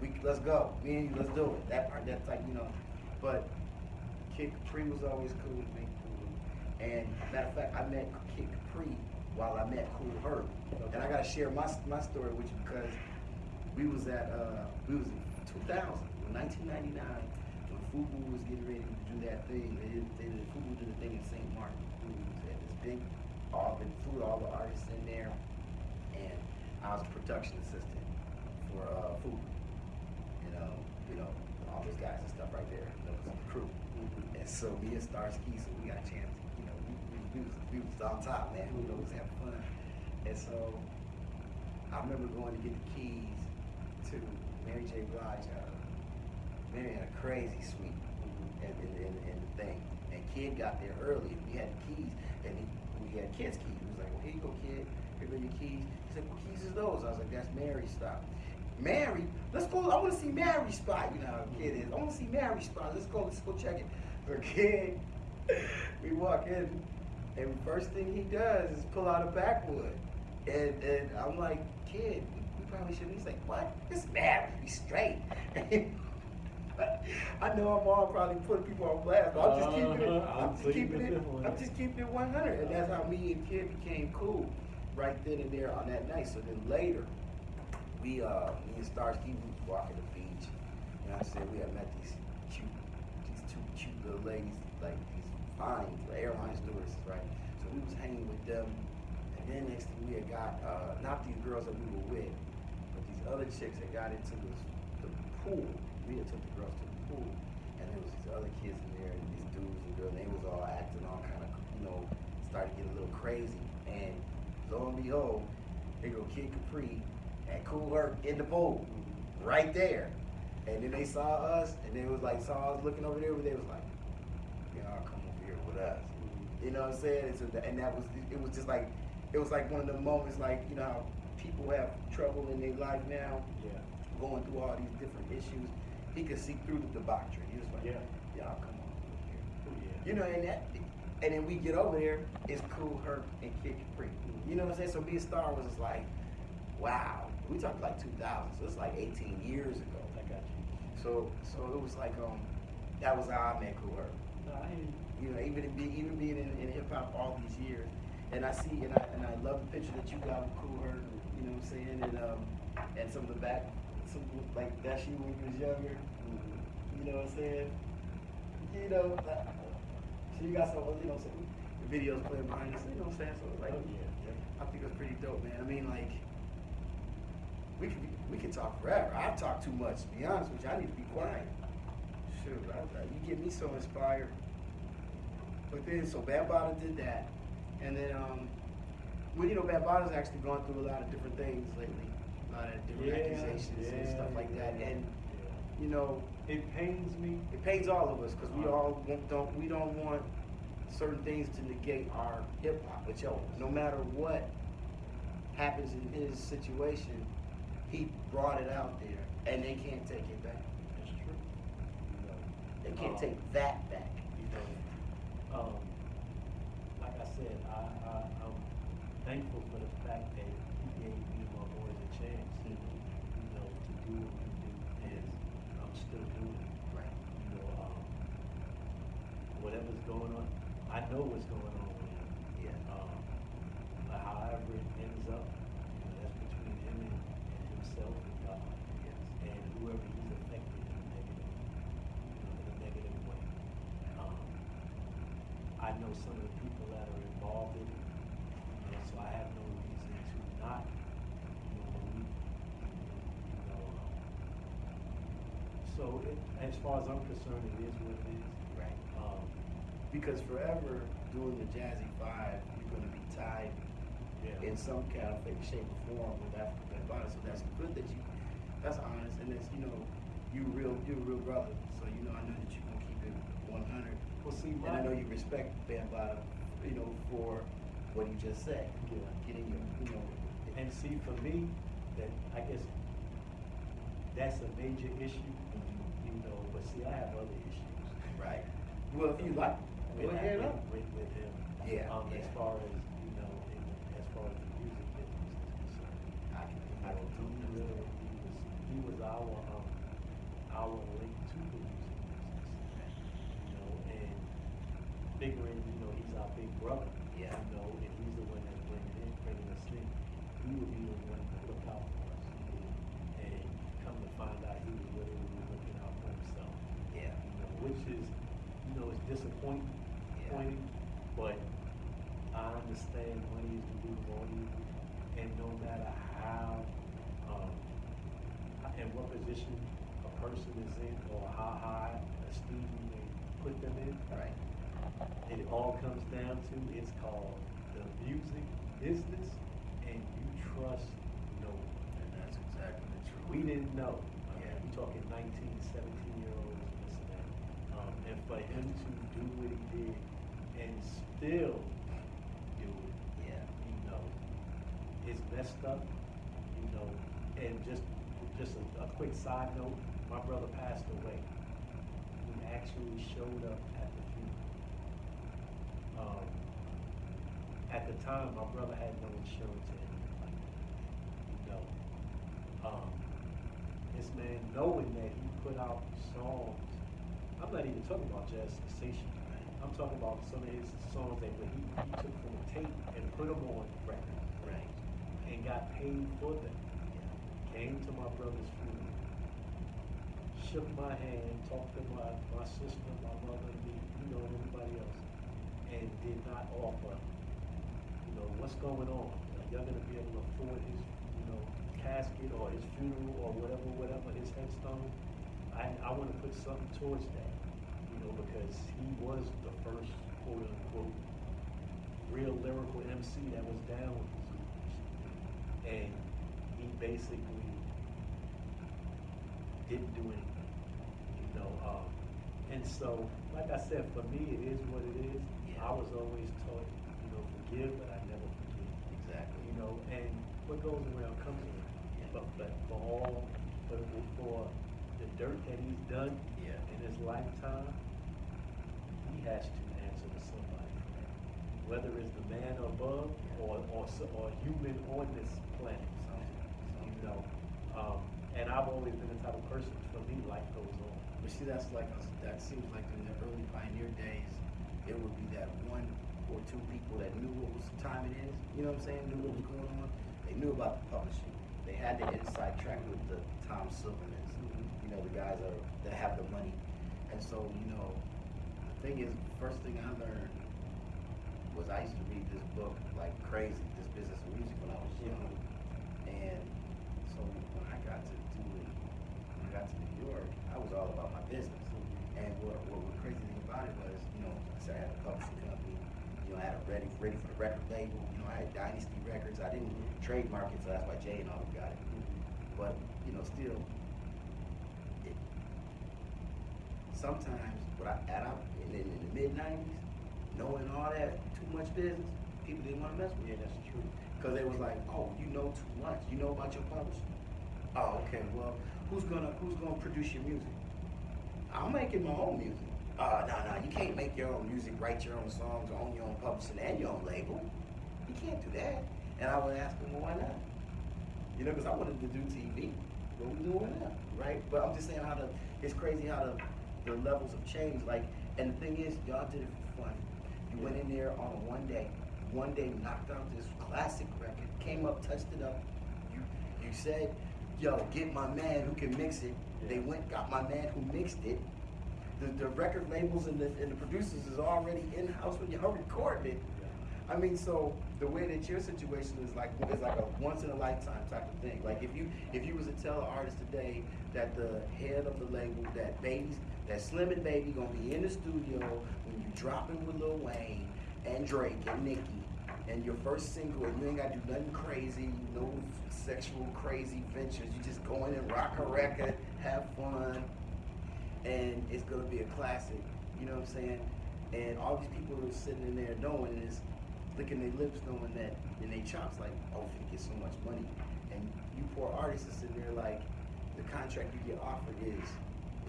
We let's go, me and you, let's do it. That part, that's like you know, but Kid Capri was always cool with me. And matter of fact, I met Kid Capri while I met Kool Herc, and I gotta share my my story with you because we was at uh we was in 2000 1999 when Fubu was getting ready to do that thing they did, they did Fubu did a thing in St. Martin big all been threw all the artists in there and I was a production assistant for uh Fubu you know you know all those guys and stuff right there that was the crew and so me and Starsky so we got a chance you know we, we, we was we was on top man we was having fun and so I remember going to get the keys to Mary J. Blige. Uh, Mary had a crazy suite and, and, and, and the thing. And Kid got there early and we had the keys and he, we had Kid's keys. He was like, well, here you go, Kid. Here go your keys. He said, what keys is those? I was like, that's Mary's spot. Mary, let's go. I want to see Mary's spot. You know how a kid is. I want to see Mary's spot. Let's go. Let's go check it. So kid, we walk in, and first thing he does is pull out a backwood And, and I'm like, kid, we probably shouldn't. He's like, what? It's man be straight. I know I'm all probably putting people on blast, but I'm just keeping it. Uh-huh. I'm just keeping it. the fifth one. I'm just keeping it 100, and that's how me and kid became cool, right then and there on that night. So then later, we uh, me and Starsky we was walking the beach, and I said we had met these cute, these two cute little ladies, like these fine airline stewardesses, right? So we was hanging with them, and then next thing we had got uh, not these girls that we were with, but these other chicks that got into this, the pool. We had took the girls to the pool, and there was these other kids in there, and these dudes and girls, and they was all acting all kind of, you know, started to get a little crazy. And lo and behold, they go Kid Capri and Kool Herc in the pool, right there. And then they saw us, and they was like, saw us looking over there, but they was like, y'all come over here with us. You know what I'm saying? And, so that, and that was, it was just like, it was like one of the moments, like, you know how people have trouble in their life now, Yeah. going through all these different issues. He could see through the debauchery. He was like, Yeah. y'all come on over here. Oh, yeah. You know, and that, and then we get over there, it's Kool Herc and Kid Capri. You know what I'm saying? So being Star was just like, wow. We talked like 2000, so it's like 18 years ago. I got you. So, so it was like, um, that was how I met Kool Herc. You know, even be, even being in, in hip hop all these years, and I see and I and I love the picture that you got with Kool Herc. You know what I'm saying? And um, and some of the back, some like that you when you was younger. You know what I'm saying? You know, uh, so you got some, you know, some videos playing behind us. You know what I'm saying? So it's like, Oh, yeah, yeah. I think it's pretty dope, man. I mean, like, we could be, we could talk forever. I talk too much. To be honest with you, I need to be quiet. Shoot, I, I, you get me so inspired. But then, so Bambaataa did that, and then, um, well, you know, Bambaataa's actually gone through a lot of different things lately, a lot of different Yeah, accusations and yeah, stuff like that, and you know, It pains me. it pains all of us because we Uh-huh. all don't we don't want certain things to negate our hip hop. But yo, no matter what happens in his situation, he brought it out there, and they can't take it back. That's true. They can't um, take that back. You know, um, like I said, I, I, I'm thankful for the fact that he gave me and my boys a chance, you know, to do what we do, and I'm still doing it. Right. You know, um, whatever's going on, I know what's going on with him. Yeah. Um, but however it ends up, you know, that's between him and, and himself and God. Yes. And whoever he's affected in a negative, you know, in a negative way. Um, I know some of the people that are involved in it, you know, so I have no reason to not, you know, believe, you know, um, so it, as far as I'm concerned, it is what it Because forever doing the Jazzy Five, you're gonna be tied yeah. in some kind of shape, or form with Afrika Bambaataa. So that's good that you, that's honest, and that's you know, you real, you're a real brother. So you know, I know that you're gonna keep it 100. Well, see, And I know you respect Bambaataa, you know, for what you just said. Yeah. Getting your, you know, And see, for me, that I guess that's a major issue, you know. But see, I have other issues. right. Well, if you like, go with, ahead with, with, him. Yeah, Um, as far as you know, in, as far as the music business is concerned, I can, I you can know, he totally really, he was, he was our um, our link to the music business. You know, and figuring, you know, he's our big brother. Yeah. You know, and he's the one that's bringing in, bringing us in. He would be the one to look out for us. And come to find out, he was really, really looking out for himself. Yeah. You know, which is, you know, it's disappointing, Disappointing, but I understand money is of all evil, and no matter how, um, and what position a person is in, or how high esteem you may put them in, Right. it all comes down to, it's called the music business, and you trust no one. And that's exactly the truth. We didn't know. Yeah. We're talking 19, 17 year olds and this and that. Um, and for him to do what he did still do it. Yeah. You know, it's messed up. You know, and just just a, a quick side note, my brother passed away. He actually showed up at the funeral. Um, at the time, my brother had no insurance in. You know, um, this man knowing that he put out songs. I'm not even talking about jazz sensation I'm talking about some of his songs that he, he took from a tape and put them on record Right. and got paid for them. Came to my brother's funeral, shook my hand, talked to my, my sister, my mother, me, you know, and everybody else, and did not offer, you know, what's going on? Are y'all gonna be able to afford his, you know, casket or his funeral or whatever, whatever, his headstone? I, I wanna put something towards that, because he was the first quote unquote real lyrical MC that was down with the Zoomies. And he basically didn't do anything, you know, um, and so, like I said, for me, it is what it is. Yeah. I was always taught, you know, forgive, but I never forget, Exactly. you know, and what goes around comes around. Yeah. But, but for all, but for the dirt that he's done Yeah. in his lifetime, he has to answer to somebody. Whether it's the man above or, or, or human on this planet, you know. Um, and I've always been the type of person, for me, life goes on. But see, that's like, that seems like in the early pioneer days, it would be that one or two people that knew what was time it is, you know what I'm saying, knew what was going on. They knew about the publishing. They had the inside track with the Tom Silvermans, you know, the guys are, that have the money. And so, you know, thing is, first thing I learned was I used to read this book like crazy, this business of music when I was young. And so when I got to do it, when I got to New York, I was all about my business. Mm-hmm. And what, what was crazy thing about it was, you know, I said I had a publishing company, you know, I had it ready, ready for the record label, you know, I had Dynasty Records, I didn't mm-hmm. trademark it, so that's why Jay and all them got it. Mm-hmm. But, you know, still, it, sometimes, what I, at I, in, in the mid nineties, knowing all that, too much business, people didn't wanna mess with me. Yeah, that's true. Cause they was like, oh, you know too much. You know about your publishing. Oh, okay. Well, who's gonna who's gonna produce your music? I'm making my own music. Uh, no, no, you can't make your own music, write your own songs, own your own publishing and your own label. You can't do that. And I would ask them, well, why not? You know, because I wanted to do TV. What we doing now, right? But I'm just saying how the it's crazy how the the levels of change. Like, and the thing is, y'all did it for fun. You went in there on one day, one day knocked out this classic record, came up, touched it up. You you said, yo, get my man who can mix it. They went, got my man who mixed it. The, the record labels and the, and the producers is already in house when y'all recording it. I mean, so the way that your situation is like is like a once in a lifetime type of thing. Like if you if you was to tell an artist today that the head of the label that baby's that Slim and Baby gonna be in the studio when you dropping with Lil Wayne and Drake and Nicki and your first single and you ain't gotta do nothing crazy, no sexual crazy ventures. You just go in and rock a record, have fun, and it's gonna be a classic. You know what I'm saying? And all these people are sitting in there knowing this, licking their lips, knowing that, and they chops like, oh, you get so much money. And you poor artists are sitting there like, the contract you get offered is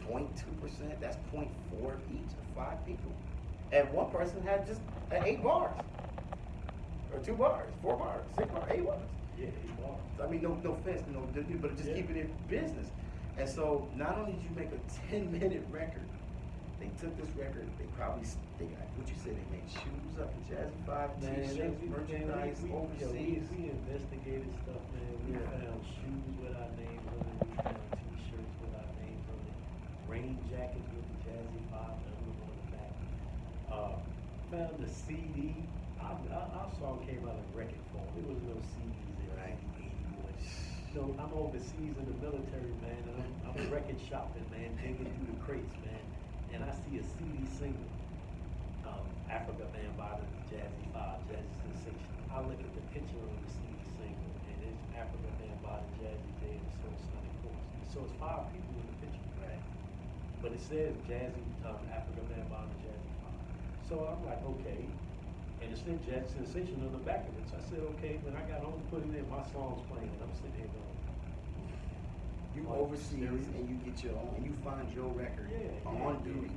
0.2 percent. That's 0.4 each of five people. And one person had just eight bars, or two bars, four bars, six bars, eight bars. Yeah, eight bars. I mean, no, no offense, no, but just Yeah. keeping it business. And so, not only did you make a ten-minute record, they took this record. They probably they got what you said. They made shoes up at Jazzy Five, Man, T-shirts, merchandise, we, we, yo, we, overseas. we investigated stuff, man. We Yeah. found shoes with our names on it. We found T-shirts with our names on it. Rain jackets with the Jazzy Five emblem on the back. Uh, found the CD. Our, our, song came out in record form. There was no CDs in Right. 1981. You know, I'm overseas in the military, man, and I'm, I'm record shopping, man, digging through the crates, man, and I see a CD single um, Afrika the Jazzy Five, Jazzy Sensation. I look at the picture on the CD single, and it's Afrika Bambaataa the Jazzy Jay and Soul Sonic Force. So it's five people in the picture, Right. but it says Jazzy um, Afrika Bambaataa the Jazzy Five. So I'm like, okay, and it said Jazzy Sensation on the back of it. So I said, okay. When I got home, put it in, my song's playing, and I'm sitting here going, You Like, overseas and you get your own, and you find your record Yeah, on yeah, duty.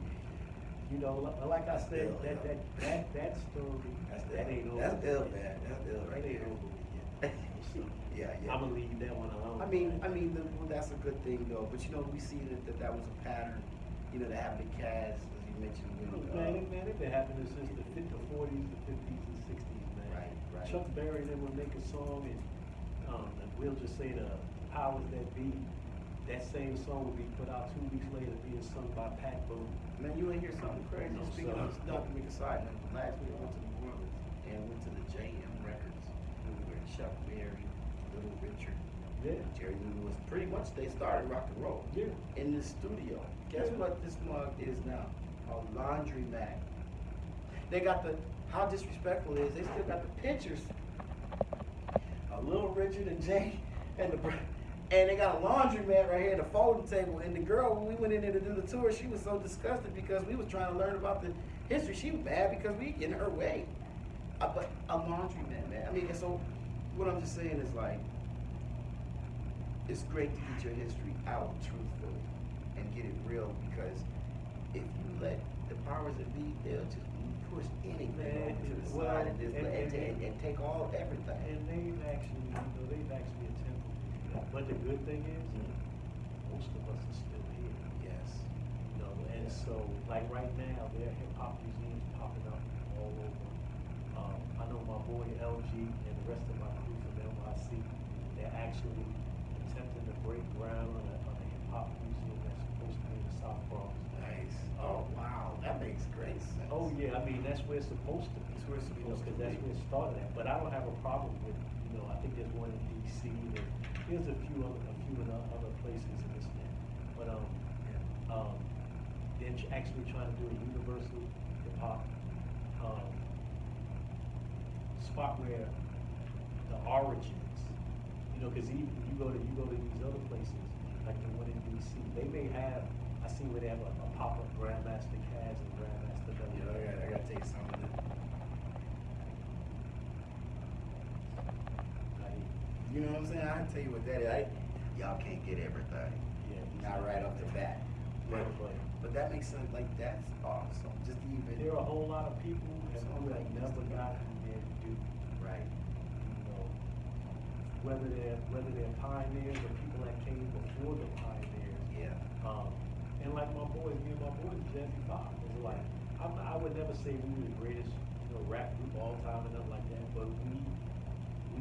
you know, like I said, that that that that story, That's that ain't over. That's ill, man. That's ill right That there. Yeah, yeah. I'm gonna leave that one alone. I mean, I mean, the, well, that's a good thing though, but you know, we see that, that that was a pattern, you know, to have the cast, as you mentioned, Oh, when, Man, uh, it, man, it been happening since the the forties, the fifties, and sixties, man. Right, right. Chuck Berry then would make a song and, um, we'll just say the powers that be, that same song would be put out two weeks later being sung by Pat Boone. man, you ain't hear something crazy, No, speaking of, not to make a side note, last week I went to New Orleans and went to the JM Records, where Chuck Berry, Little Richard, Yeah. Jerry Lee Lewis, pretty much they started rock and roll. Yeah. In the studio. Guess Yeah. what this mug is now? A laundry mat. They got the, how disrespectful it is, they still got the pictures. A little Richard and Jay and the, and they got a laundry mat right here, the folding table. And the girl, when we went in there to do the tour, she was so disgusted because we was trying to learn about the history. She was mad because we in her way. Uh, but a laundry mat, man. I mean, and so what I'm just saying is like, it's great to get your history out truthfully and get it real because if you let the powers that be, they'll just push anything Man, over to the well, side and just and- and, and- and, take all everything. And they've actually, you know, they've actually attempted to do that. But the good thing is, most of us are still here. Yes. You know, and so, like right now, there are hip hop museums popping up all over. Um, I know my boy LG and the rest of my crew from NYC, they're actually attempting to break ground on a, on a hip hop museum that's supposed to be in the South Bronx. Nice. Oh wow, that makes great sense. Oh, yeah, I mean, that's where it's supposed to be. That's where it's You know, supposed to Cause that's where it started at, but I don't have a problem with, you know, I think there's one in DC, and there's a few other, a few in other places in this town. But, um, um, they're actually trying to do a universal hip hop, um, spot where the origins, you know, cause even, you go to, you go to these other places, like the one in DC, they may have, I see where they have a, a pop-up Grandmaster Caz and Grandmaster Belly. You know, I gotta, I gotta tell you something. Like, You know what I'm saying? I can tell you what that is. I, y'all can't get everything. Yeah. Not right off the bat. But, but that makes sense. Like that's awesome. Just even. there are a whole lot of people that who like never got there to do, Right. you know, whether they're, whether they're pioneers or people that came before the pioneers. Yeah. Um, and like my boys, me and my boys, Jazzy Five, it's like, I'm, I would never say we were the greatest, you know, rap group all time and nothing like that, but we.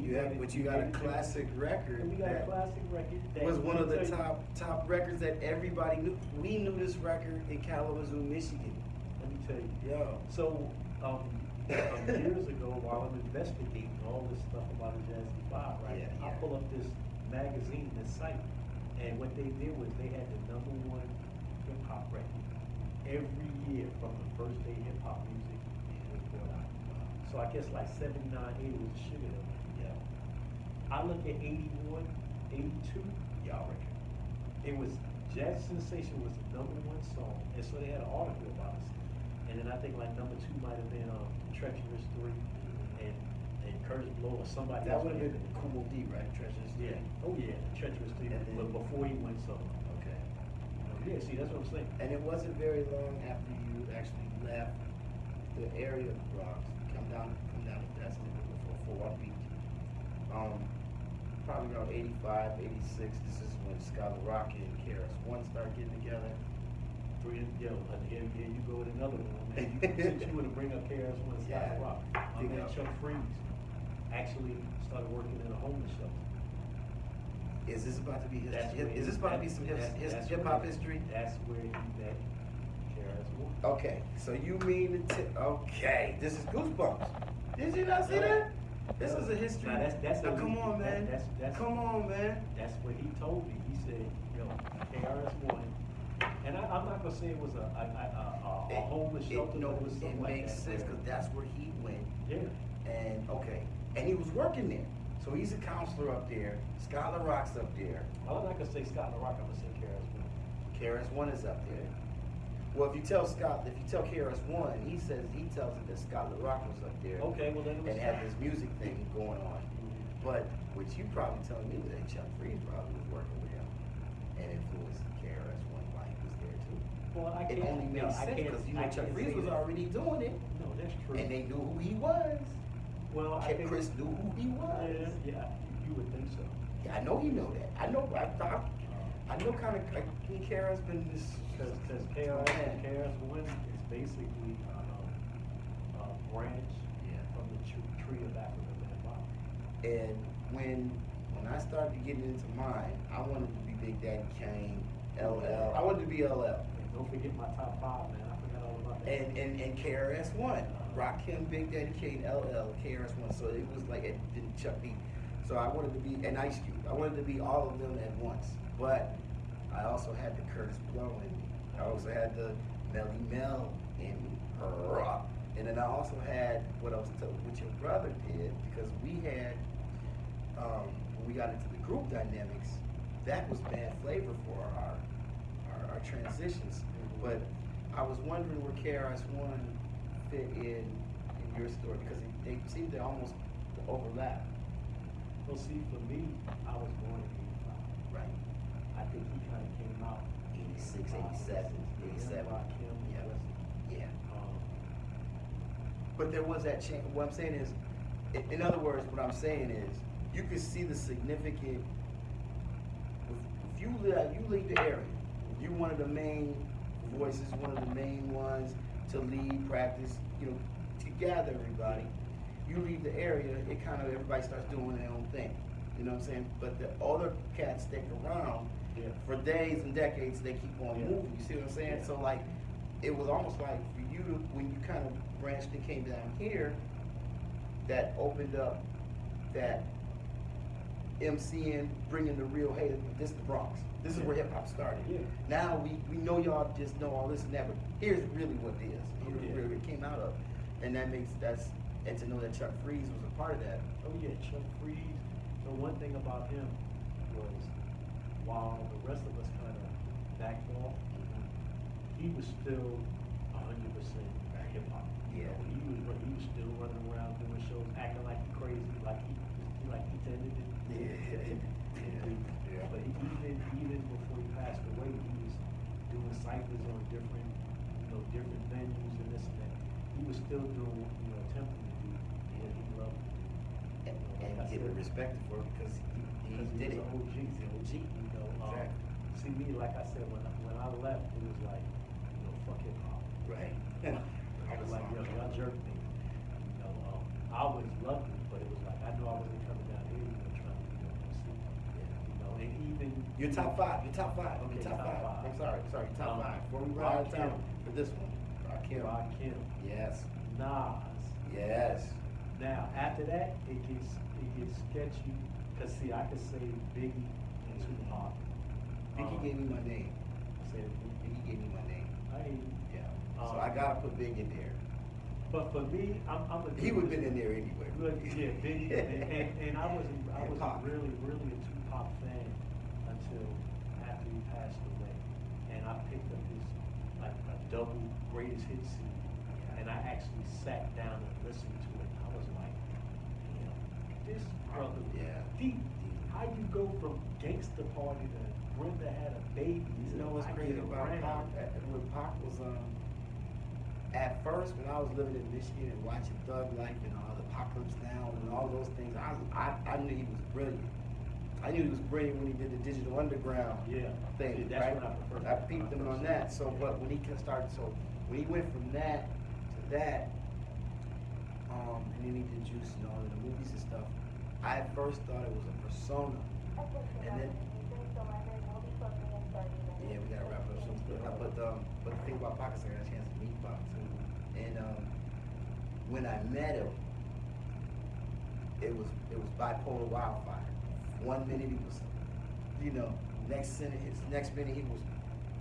You have, but you got a classic record. And we got a classic record that. Was one of the let me tell you- top top records that everybody knew. We knew this record in Kalamazoo, Michigan. Let me tell you. Yo. So, um, years ago, while I'm investigating all this stuff about the Jazzy Five, right? Yeah, I pull up this magazine, this site, and what they did was they had the number one hip hop record every year from the first day hip hop music was brought out. So I guess like seventy-nine, eighty was the hill. I look at 81, 82, Y'all record. it was Jazz Sensation was the number one song, and so they had an article about us. And then I think like number two might have been um, Treacherous Three, and and Kurtis Blow or somebody. That would have been Cool D, right? Treasures. Yeah. Oh yeah, Treacherous Three. And but before he went solo. Okay. Yeah. See, that's what I'm saying. And it wasn't very long after you actually left the area of the Bronx, come down, come down to that's a little bit before Fort Beach. Um, probably around 85, 86, this is when Scott La Rock and KRS One started getting together. Three, yo, and here, here you go with another one. Man. You, since you want to bring up KRS One and Yeah. Scott Rock, my man. Chuck Freeze actually started working in a homeless shelter. Is this about to be his, That's is this about to be some hip, that's- his, that's hip where- hop history? That's where he met KRS One. Okay, so you mean to t- okay, this is Goosebumps. Did you not see that? This is a history. Now, that's- that's Now, come on, that- man. that's- that's- Come on, man. That's what he told me. He said, yo, KRS One, and I, I'm not gonna say it was a, a, a, a, a homeless It- shelter, no, it was it like makes that. sense because that's where he went. Yeah. And okay, and he was working there. So he's a counselor up there. Scott La Rock's up there. Well, I'm not gonna say Scott LaRock, I'm gonna say KRS One. KRS One is up there. Well, if you tell Scott, if you tell KRS One, he says he tells it that Scott Rock was up there. Okay, well then it was. And had this music thing going on. But what you probably telling me is that Chuck Freeze probably was working with him and influenced KRS One while he was there too. Well, I It can't. only no, makes I sense can't- because you I know Chuck Freeze was that. already doing it, No, that's true. and they knew who he was. Well, I Kid think. Chris knew who he was. Yeah, yeah. You You would think so. Yeah, I know he know that. I know. I, I, I know kind of. Like, Kara's been this. Because, because KRS. KRS One is basically, um, a branch Yeah. from the tr- tree of African Rock. And when when I started getting into mine, I wanted to be Big Daddy Kane, LL. I wanted to be LL. And don't forget my top five, man, I forgot all about that. And and and KRS One, Rakim, Big Daddy Kane, LL, KRS One. So it was like it didn't Chuck B. So I wanted to be an Ice Cube. I wanted to be all of them at once. But I also had the Kurtis Blow in me. I also had the Melle Mel in me. And then I also had what told, what your brother did, because we had um, when we got into the group dynamics, that was bad flavor for our our, our transitions. But I was wondering where KRS One fit in in your story because they seem to almost overlap. Well, see, for me, I was born in eighty-five. Right. I think he kind of came out. 86, 87, 87. Rakim, Yeah. Yeah. um, But there was that change. What I'm saying is, in, other words, what I'm saying is, you can see the significant. If, if you lead, you lead the area. you're one of the main voices, one of the main ones to lead practice. You know, to gather everybody. You leave the area, it kind of everybody starts doing their own thing. You know what I'm saying? But the other cats stick around Yeah. for days and decades. They keep on Yeah. moving. You see what I'm saying? Yeah. So like, it was almost like for you to, when you kind of branched and came down here, that opened up that MCing, bringing the real, hey, this is the Bronx. This is where hip hop started. Now we, we know y'all just know all this and that, but here's really what it is. Here's where it came out of. And that makes, that's, and to know that Chuck Freeze was a part of that. Oh yeah, Chuck Freeze. The one thing about him while the rest of us kind of backed off, he was still hundred percent hip hop. You Yeah. know, he was he was still running around doing shows, acting like he crazy, like he like he tended to. Yeah. Yeah. But even even before he passed away, he was doing ciphers on different, you know, different venues and this and that. He was still doing, you know, attempting to do what he loved to do. And, You know, and like I give it said, respect for it because he, he because did he it. was an OG. He's an OG. You um, see me, like I said, when I, when I left, it was like, you know, fuck hop. Right. I was like, yo, y'all jerk me. You know, um, I was lucky, but it was like, I knew I wasn't coming down here, you know, trying to be a yeah. You know, and even. Your top five, your top five, Okay, top, top five. five. I'm sorry, sorry, top Um, five. Before we run out of time for this one. Rakim. Rakim, Yes, Nas. yes. Now, after that, it gets, it gets sketchy, cause see, I could say Biggie and Tupac. Biggie Um, gave me my name. Say, Biggie gave me my name. I Yeah. So Um, I gotta put Big in there. but for me, I'm, I'm a. He would've been in there anyway. Good, yeah, Biggie, and, and, and I wasn't, I wasn't really, really a Tupac fan until after he passed away. And I picked up his, like, a double greatest hit CD, and I actually sat down and listened to it. I was like, damn, this brother, Yeah. deep, how you go from gangster party to Brenda had a baby? You know what's I crazy about Pac? Around? When Pac was, um, at first, when I was living in Michigan and watching Thug Life and all the Apocalypse Now and all those things, I, I, I knew he was brilliant. I knew he was brilliant when he did the Digital Underground Yeah, thing, that's right? I. I peeped him on that. So, but when he can start, so when he went from that to that, um, and then he did Juice and all of the movies and stuff, I at first thought it was a persona. And then, yeah, we gotta wrap up But, um, but the thing about is I got a chance to meet too. And, um, when I met him, it was, it was bipolar wildfire. One minute he was, you know, next minute, his next minute he was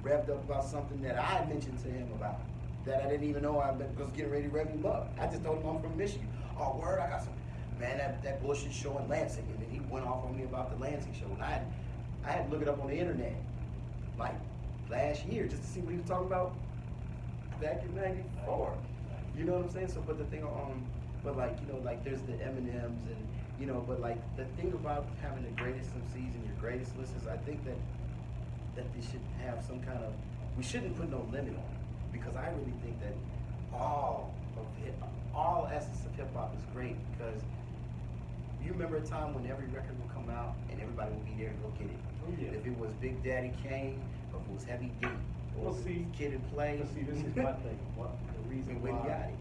revved up about something that I mentioned to him about, that I didn't even know I was getting ready to rev him up. I just told him I'm from Michigan. Oh, word, I got some, man, that, that bullshit show in Lansing. And then he went off on me about the Lansing show. And I I had to look it up on the internet, like, last year, just to see what he was talking about back in ninety-four. You know what I'm saying? So, but the thing, on, um, but like, you know, like there's the Eminems and, you know, but like the thing about having the greatest MCs and your greatest listeners, I think that, that they should have some kind of, we shouldn't put no limit on it. Because I really think that all of hip, all essence of hip hop is great because you remember a time when every record out, and everybody would be there to go get it. Oh, yeah. If it was Big Daddy Kane, or if it was Heavy D, or Well, see- Kid and Play. But see, this is my thing, what, the reason We why. got it.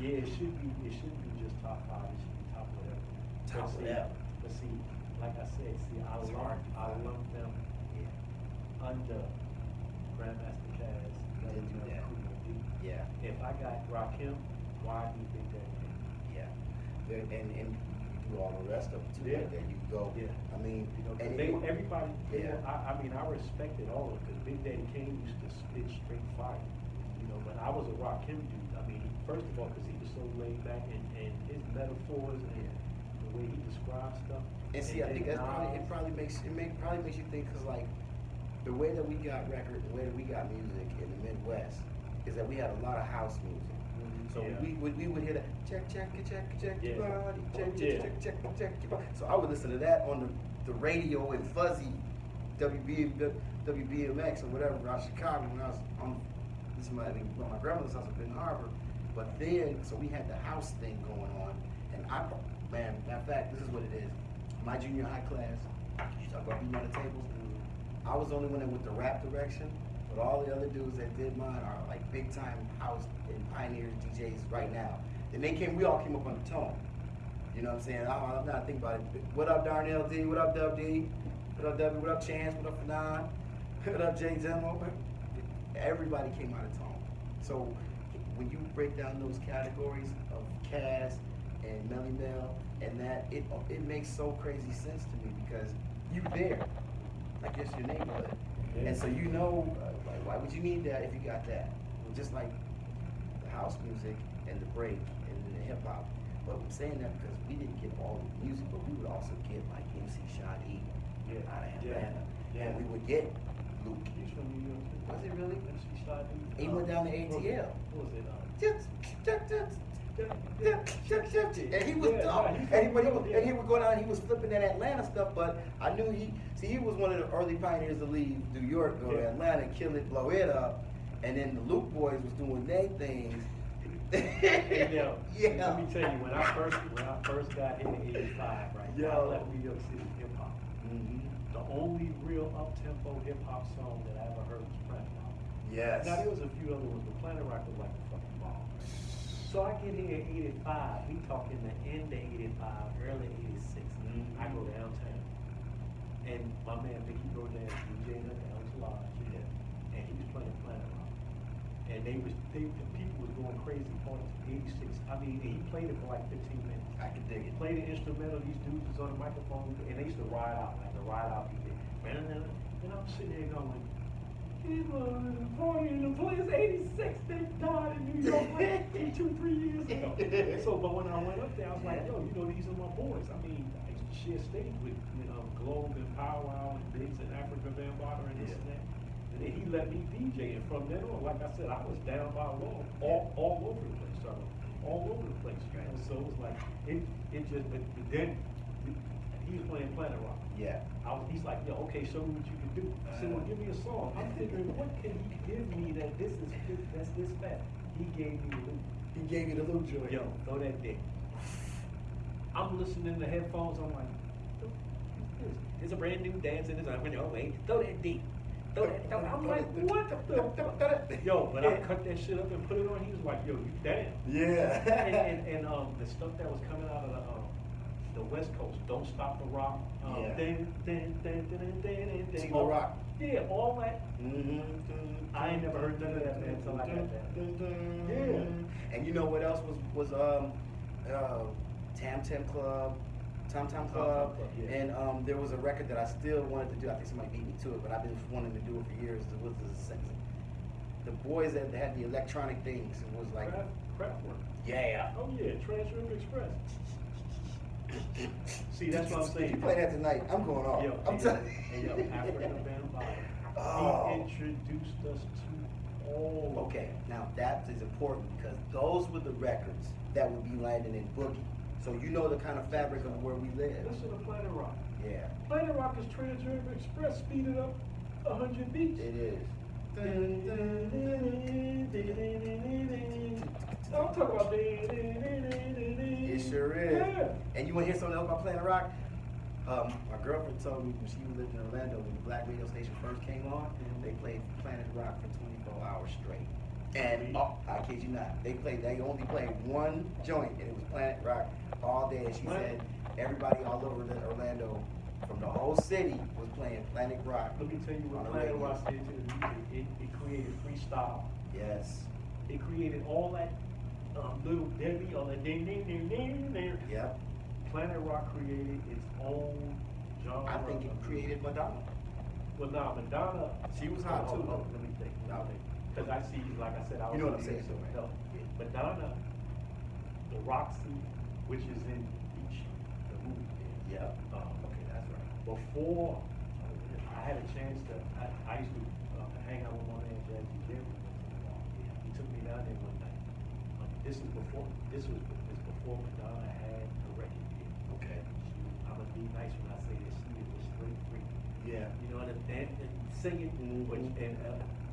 Yeah, it should be, it shouldn't be just top five, it should be top whatever. But Top see- But see, like I said, see, I It's hard I lump them Yeah, under Grandmaster Caz, Didn't do that. Yeah, If I got Rakim, why do you think that? yeah. And, and you all the rest of it too, Yeah. that, you go, Yeah. I mean, You know, and they, it- everybody, Yeah. I, I mean, I respected all of it, cause Big Daddy Kane used to spit straight fire. You know, but I was a Rakim dude, I mean, first of all, cause he was so laid back and, and his metaphors and the way he describes stuff. And see, I think that's probably, it probably makes, it make, probably makes you think, cause like, the way that we got record, the way that we got music in the Midwest, is that we had a lot of house music. So yeah. we would, we would hear that, check, check, check, check your Yeah. body, check, Oh, check, check, check, check your body. So I would listen to that on the, the radio in fuzzy WB, WBMX or whatever around Chicago when I was on, this is my, well, my grandmother's house in Harbor. But then, so we had the house thing going on, and I, man, matter of fact, this is what it is. My junior high class, you talk about beating on the tables, mm-hmm. I was the only one that went the rap direction, but all the other dudes that did mine are like big time house and pioneers DJs right now. Then they came, we all came up on the tone. You know what I'm saying? I, I'm not thinking about it. What up, Darnell D? What up, Dub D? What up, W? What up, Chance? What up, Fanon? What up, Jay Demo? Everybody came out of tone. So when you break down those categories of Caz and Melle Mel and that, it it makes so crazy sense to me because you there. Like it's your neighborhood. Yeah. And so you know, uh, why would you need that if you got that? Just like the house music and the break and the hip hop. But I'm saying that because we didn't get all the music, but we would also get like MC Shy D Yeah. out of. Atlanta. Yeah. And we would get Luke. He's from New York. Was it really? MC Shy D. He went down to ATL. What was it? um, and he was Yeah, dumb. And he, but he was, and he would go down. He was flipping that Atlanta stuff. But I knew he. See, he was one of the early pioneers to leave New York, go to Atlanta, kill it, blow it up, and then the Luke boys was doing their things. Hey, yeah. Let me tell you, when I first when I first got here in '85, right? I Yo. left New York City hip hop. Mhm. The only real up tempo hip hop song that I ever heard was Planet Rock. Yes. Now there was a few other ones, but Planet Rock was like bomb. So I get here at '85. We talking the end of '85, early '86. Mhm. I go downtown, and my man Mickey Rodan DJ at the Lodge, Yeah. and he was playing Planet Rock. And they was they the people was going crazy on '86. I mean, he played it for like 15 minutes. I can dig it. Played the instrumental. These dudes was on the microphone, and they used to ride out like the ride out DJ. And I'm sitting there going. Party in the place, 86, they died in New York like two, three years ago. So, but when I went up there, I was like, yo, you know, these are my boys. I mean, I used to share stage with, you know, Globe and Pow Wow and Biggs and Afrika Bambaataa and this and that. And then he let me DJ, and from then on, like I said, I was down by law, all, all over the place, sorry, all over the place, know, so it was like, it, it just, but then, he was playing Planet Rock. Yeah. I was, he's like, yo, okay, show me what you can do. I said, well, give me a song. I'm figuring, what can he give me that this is, that's this fat? He gave me the loop. He gave you the Luke joint. Yo, throw that dick. I'm listening to headphones, I'm like, this? It's a brand new dance in his arm, oh wait, throw that dick. Throw that, throw, I'm like, what the fuck? Yo, but I cut that shit up and put it on, he was like, yo, you damn. Yeah. and, and, and um, the stuff that was coming out of the um, the West Coast, Don't Stop the Rock, um, Yeah. Small Rock. Yeah, all that. Mm-hmm. I ain't never heard none of that, man, until I got that. Yeah. And you know what else was was um uh Tam Tam Club, Tom Tom Club, Club, yeah. and um there was a record that I still wanted to do. I think somebody beat me to it, but I've been wanting to do it for years. It was the the boys that had the electronic things. It was like Craft, Kraftwerk. yeah. Oh yeah, Trans-Europe Express. See, that's what I'm saying. You play that tonight, I'm going off. Yo, I'm telling hey, yo, Afrika Bam. Oh. He introduced us to all. Okay, now that is important because those were the records that would be landing in Boogie. So you know the kind of fabric of where we live. Listen to Planet Rock. Yeah, Planet Rock is Trans-Europe Express speeded up hundred beats. it is. I'm talking about. It It sure is. Yeah. And you want to hear something else about Planet Rock? Um, my girlfriend told me when she lived in Orlando, when the black radio station first came on, Mhm. they played Planet Rock for twenty-four hours straight. And, oh, I kid you not, they played, they only played one joint, and it was Planet Rock all day, and she What? said, everybody all over the Orlando, from the whole city, was playing Planet Rock. Let me tell you what Planet. Rock did to the music. It, it created freestyle. Yes, It created all that um, little Debbie on the ding ding ding ding ding. yep, Planet Rock created its own genre. I think it created Madonna. Well, nah, Madonna. She was hot, Hold too, though. Let me think. No. Because I see, like I said, I was. You know what I'm in saying, the- though, right? No, Madonna, the Roxy, which is in Beach, the movie. Yep. Um, okay, that's right. Before, I had a chance to, I, I used to uh, hang out with my man Jazzy Jerry. He took me down there one this is before, this was, this before Madonna had a record deal. Okay. She, I'm gonna be nice when I say this, she was a straight freak. Yeah. You know, and, and, and singing, Mhm. which, and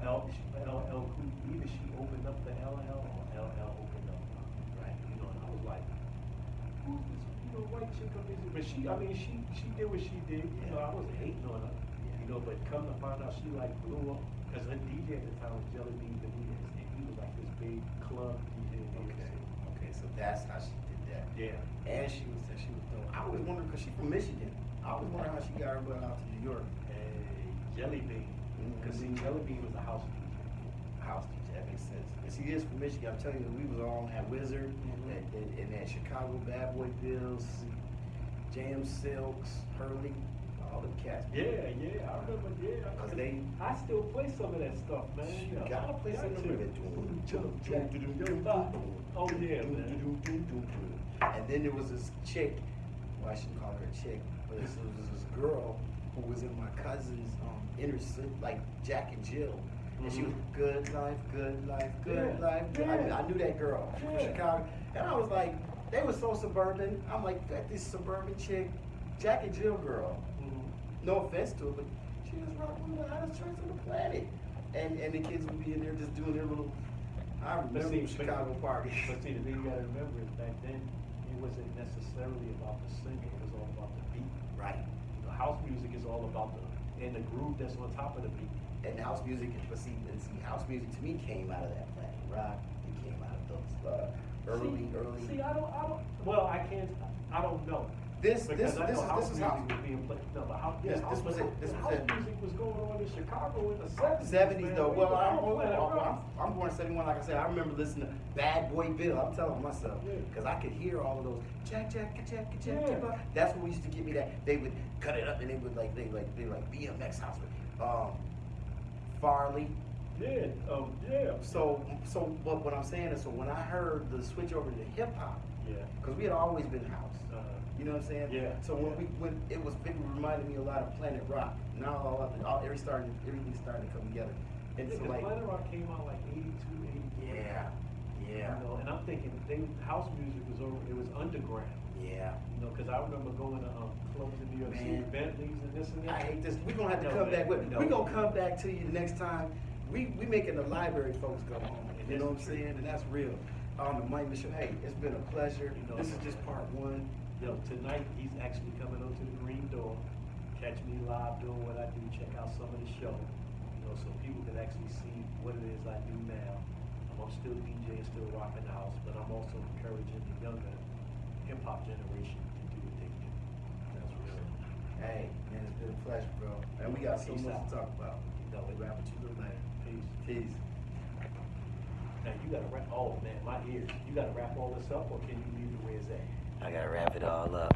L, L, L, Cool, either she opened up the LL or LL opened up. Right. You know, and I was like, who's this, you know, white chick up here? But she, I mean, she, she did what she did, you know, I wasn't hating on her. You know, but come to find out, she like blew up, cause her DJ at the time was Jelly Bean Benitez, and he was like this big club DJ. in New York Okay, City. okay, so that's how she did that. Yeah. And she was, she was dope. I always wondered, cause she's from Michigan, I always wondered how she got her butt out to New York. Hey, Jelly Bean, cause see, Jelly Bean was a house DJ. House DJ, that makes sense. And she is from Michigan, I'm telling you, we was all on that Wizard, Mhm. and, and, and that Chicago Bad Boy Bills, Jam Silks, Hurley, all them cats. Yeah, yeah, I remember, yeah. I- 'Cause they- I still play some of that stuff, man. You know, gotta play some of that. Oh, yeah, man. And then there was this chick, well, I shouldn't call her a chick, but this was this girl who was in my cousin's um, inner city, like Jack and Jill. And she was Mhm. good life, good life, good Yeah, life. good- I, yeah. I knew that girl from Chicago. And I was like, they were so suburban. I'm like, that this suburban chick, Jack and Jill girl. No offense to her, but she was rocking the hottest church on the planet. And and the kids would be in there just doing their little, I remember see, the Chicago parties. But see, the thing you gotta remember is back then, it wasn't necessarily about the singing, it was all about the beat. Right. Know, house music is all about the, and the groove that's on top of the beat. And house music, but see, and see, house music to me came out of that Planet Rock. It came out of those uh, early, See- early. See, I don't, I don't, well, I can't, I don't know. This, Because this, I this know is, house this is music how. was being played, no, but how, This- yeah, this house, was it, this was house it. music was going on in Chicago in the seventies. Seventies though. Well, I'm, I'm, I'm, born in seventy one. Like I said, I remember listening to Bad Boy Bill. I'm telling myself Yeah. because I could hear all of those Jack Jack Jack Jack. Yeah. Jack. That's what used to give me that. They would cut it up and they would like they like they like BMX house. Um, Farley. Yeah, um, yeah. So so what what I'm saying is so when I heard the switch over to hip hop Yeah. because we had always been house. You know what I'm saying? Yeah. So when we when it was it reminded me a lot of Planet Rock. Now all of it, all every started everything's starting to come together. And yeah, so 'cause like Planet Rock came out like 82, 83. yeah, yeah, You know, and I'm thinking they, house music was over, it was underground. yeah. You know, because I remember going to um, clubs in New York City, Bentleys and this and that. I hate this. We're gonna have to No, come man, back with no. we're gonna come back to you the next time. We we making the library folks go home. You know what I'm saying? And that's real. On the Mike Mitchell, hey, it's been a pleasure. You know, this is just part one. Yo, tonight he's actually coming up to the Green Door. Catch me live doing what I do. Check out some of the show. You know, so people can actually see what it is I do now. I'm still DJing, still rocking the house, but I'm also encouraging the younger hip hop generation to do what they do. That's real. Hey, man, it's been a pleasure, bro. And we got so Peace much out. to talk about. You know, We'll wrap it you little later. peace. Peace. Now you gotta wrap. Oh man, my ears. You gotta wrap all this up, or can you leave it where it's at? I gotta wrap it all up.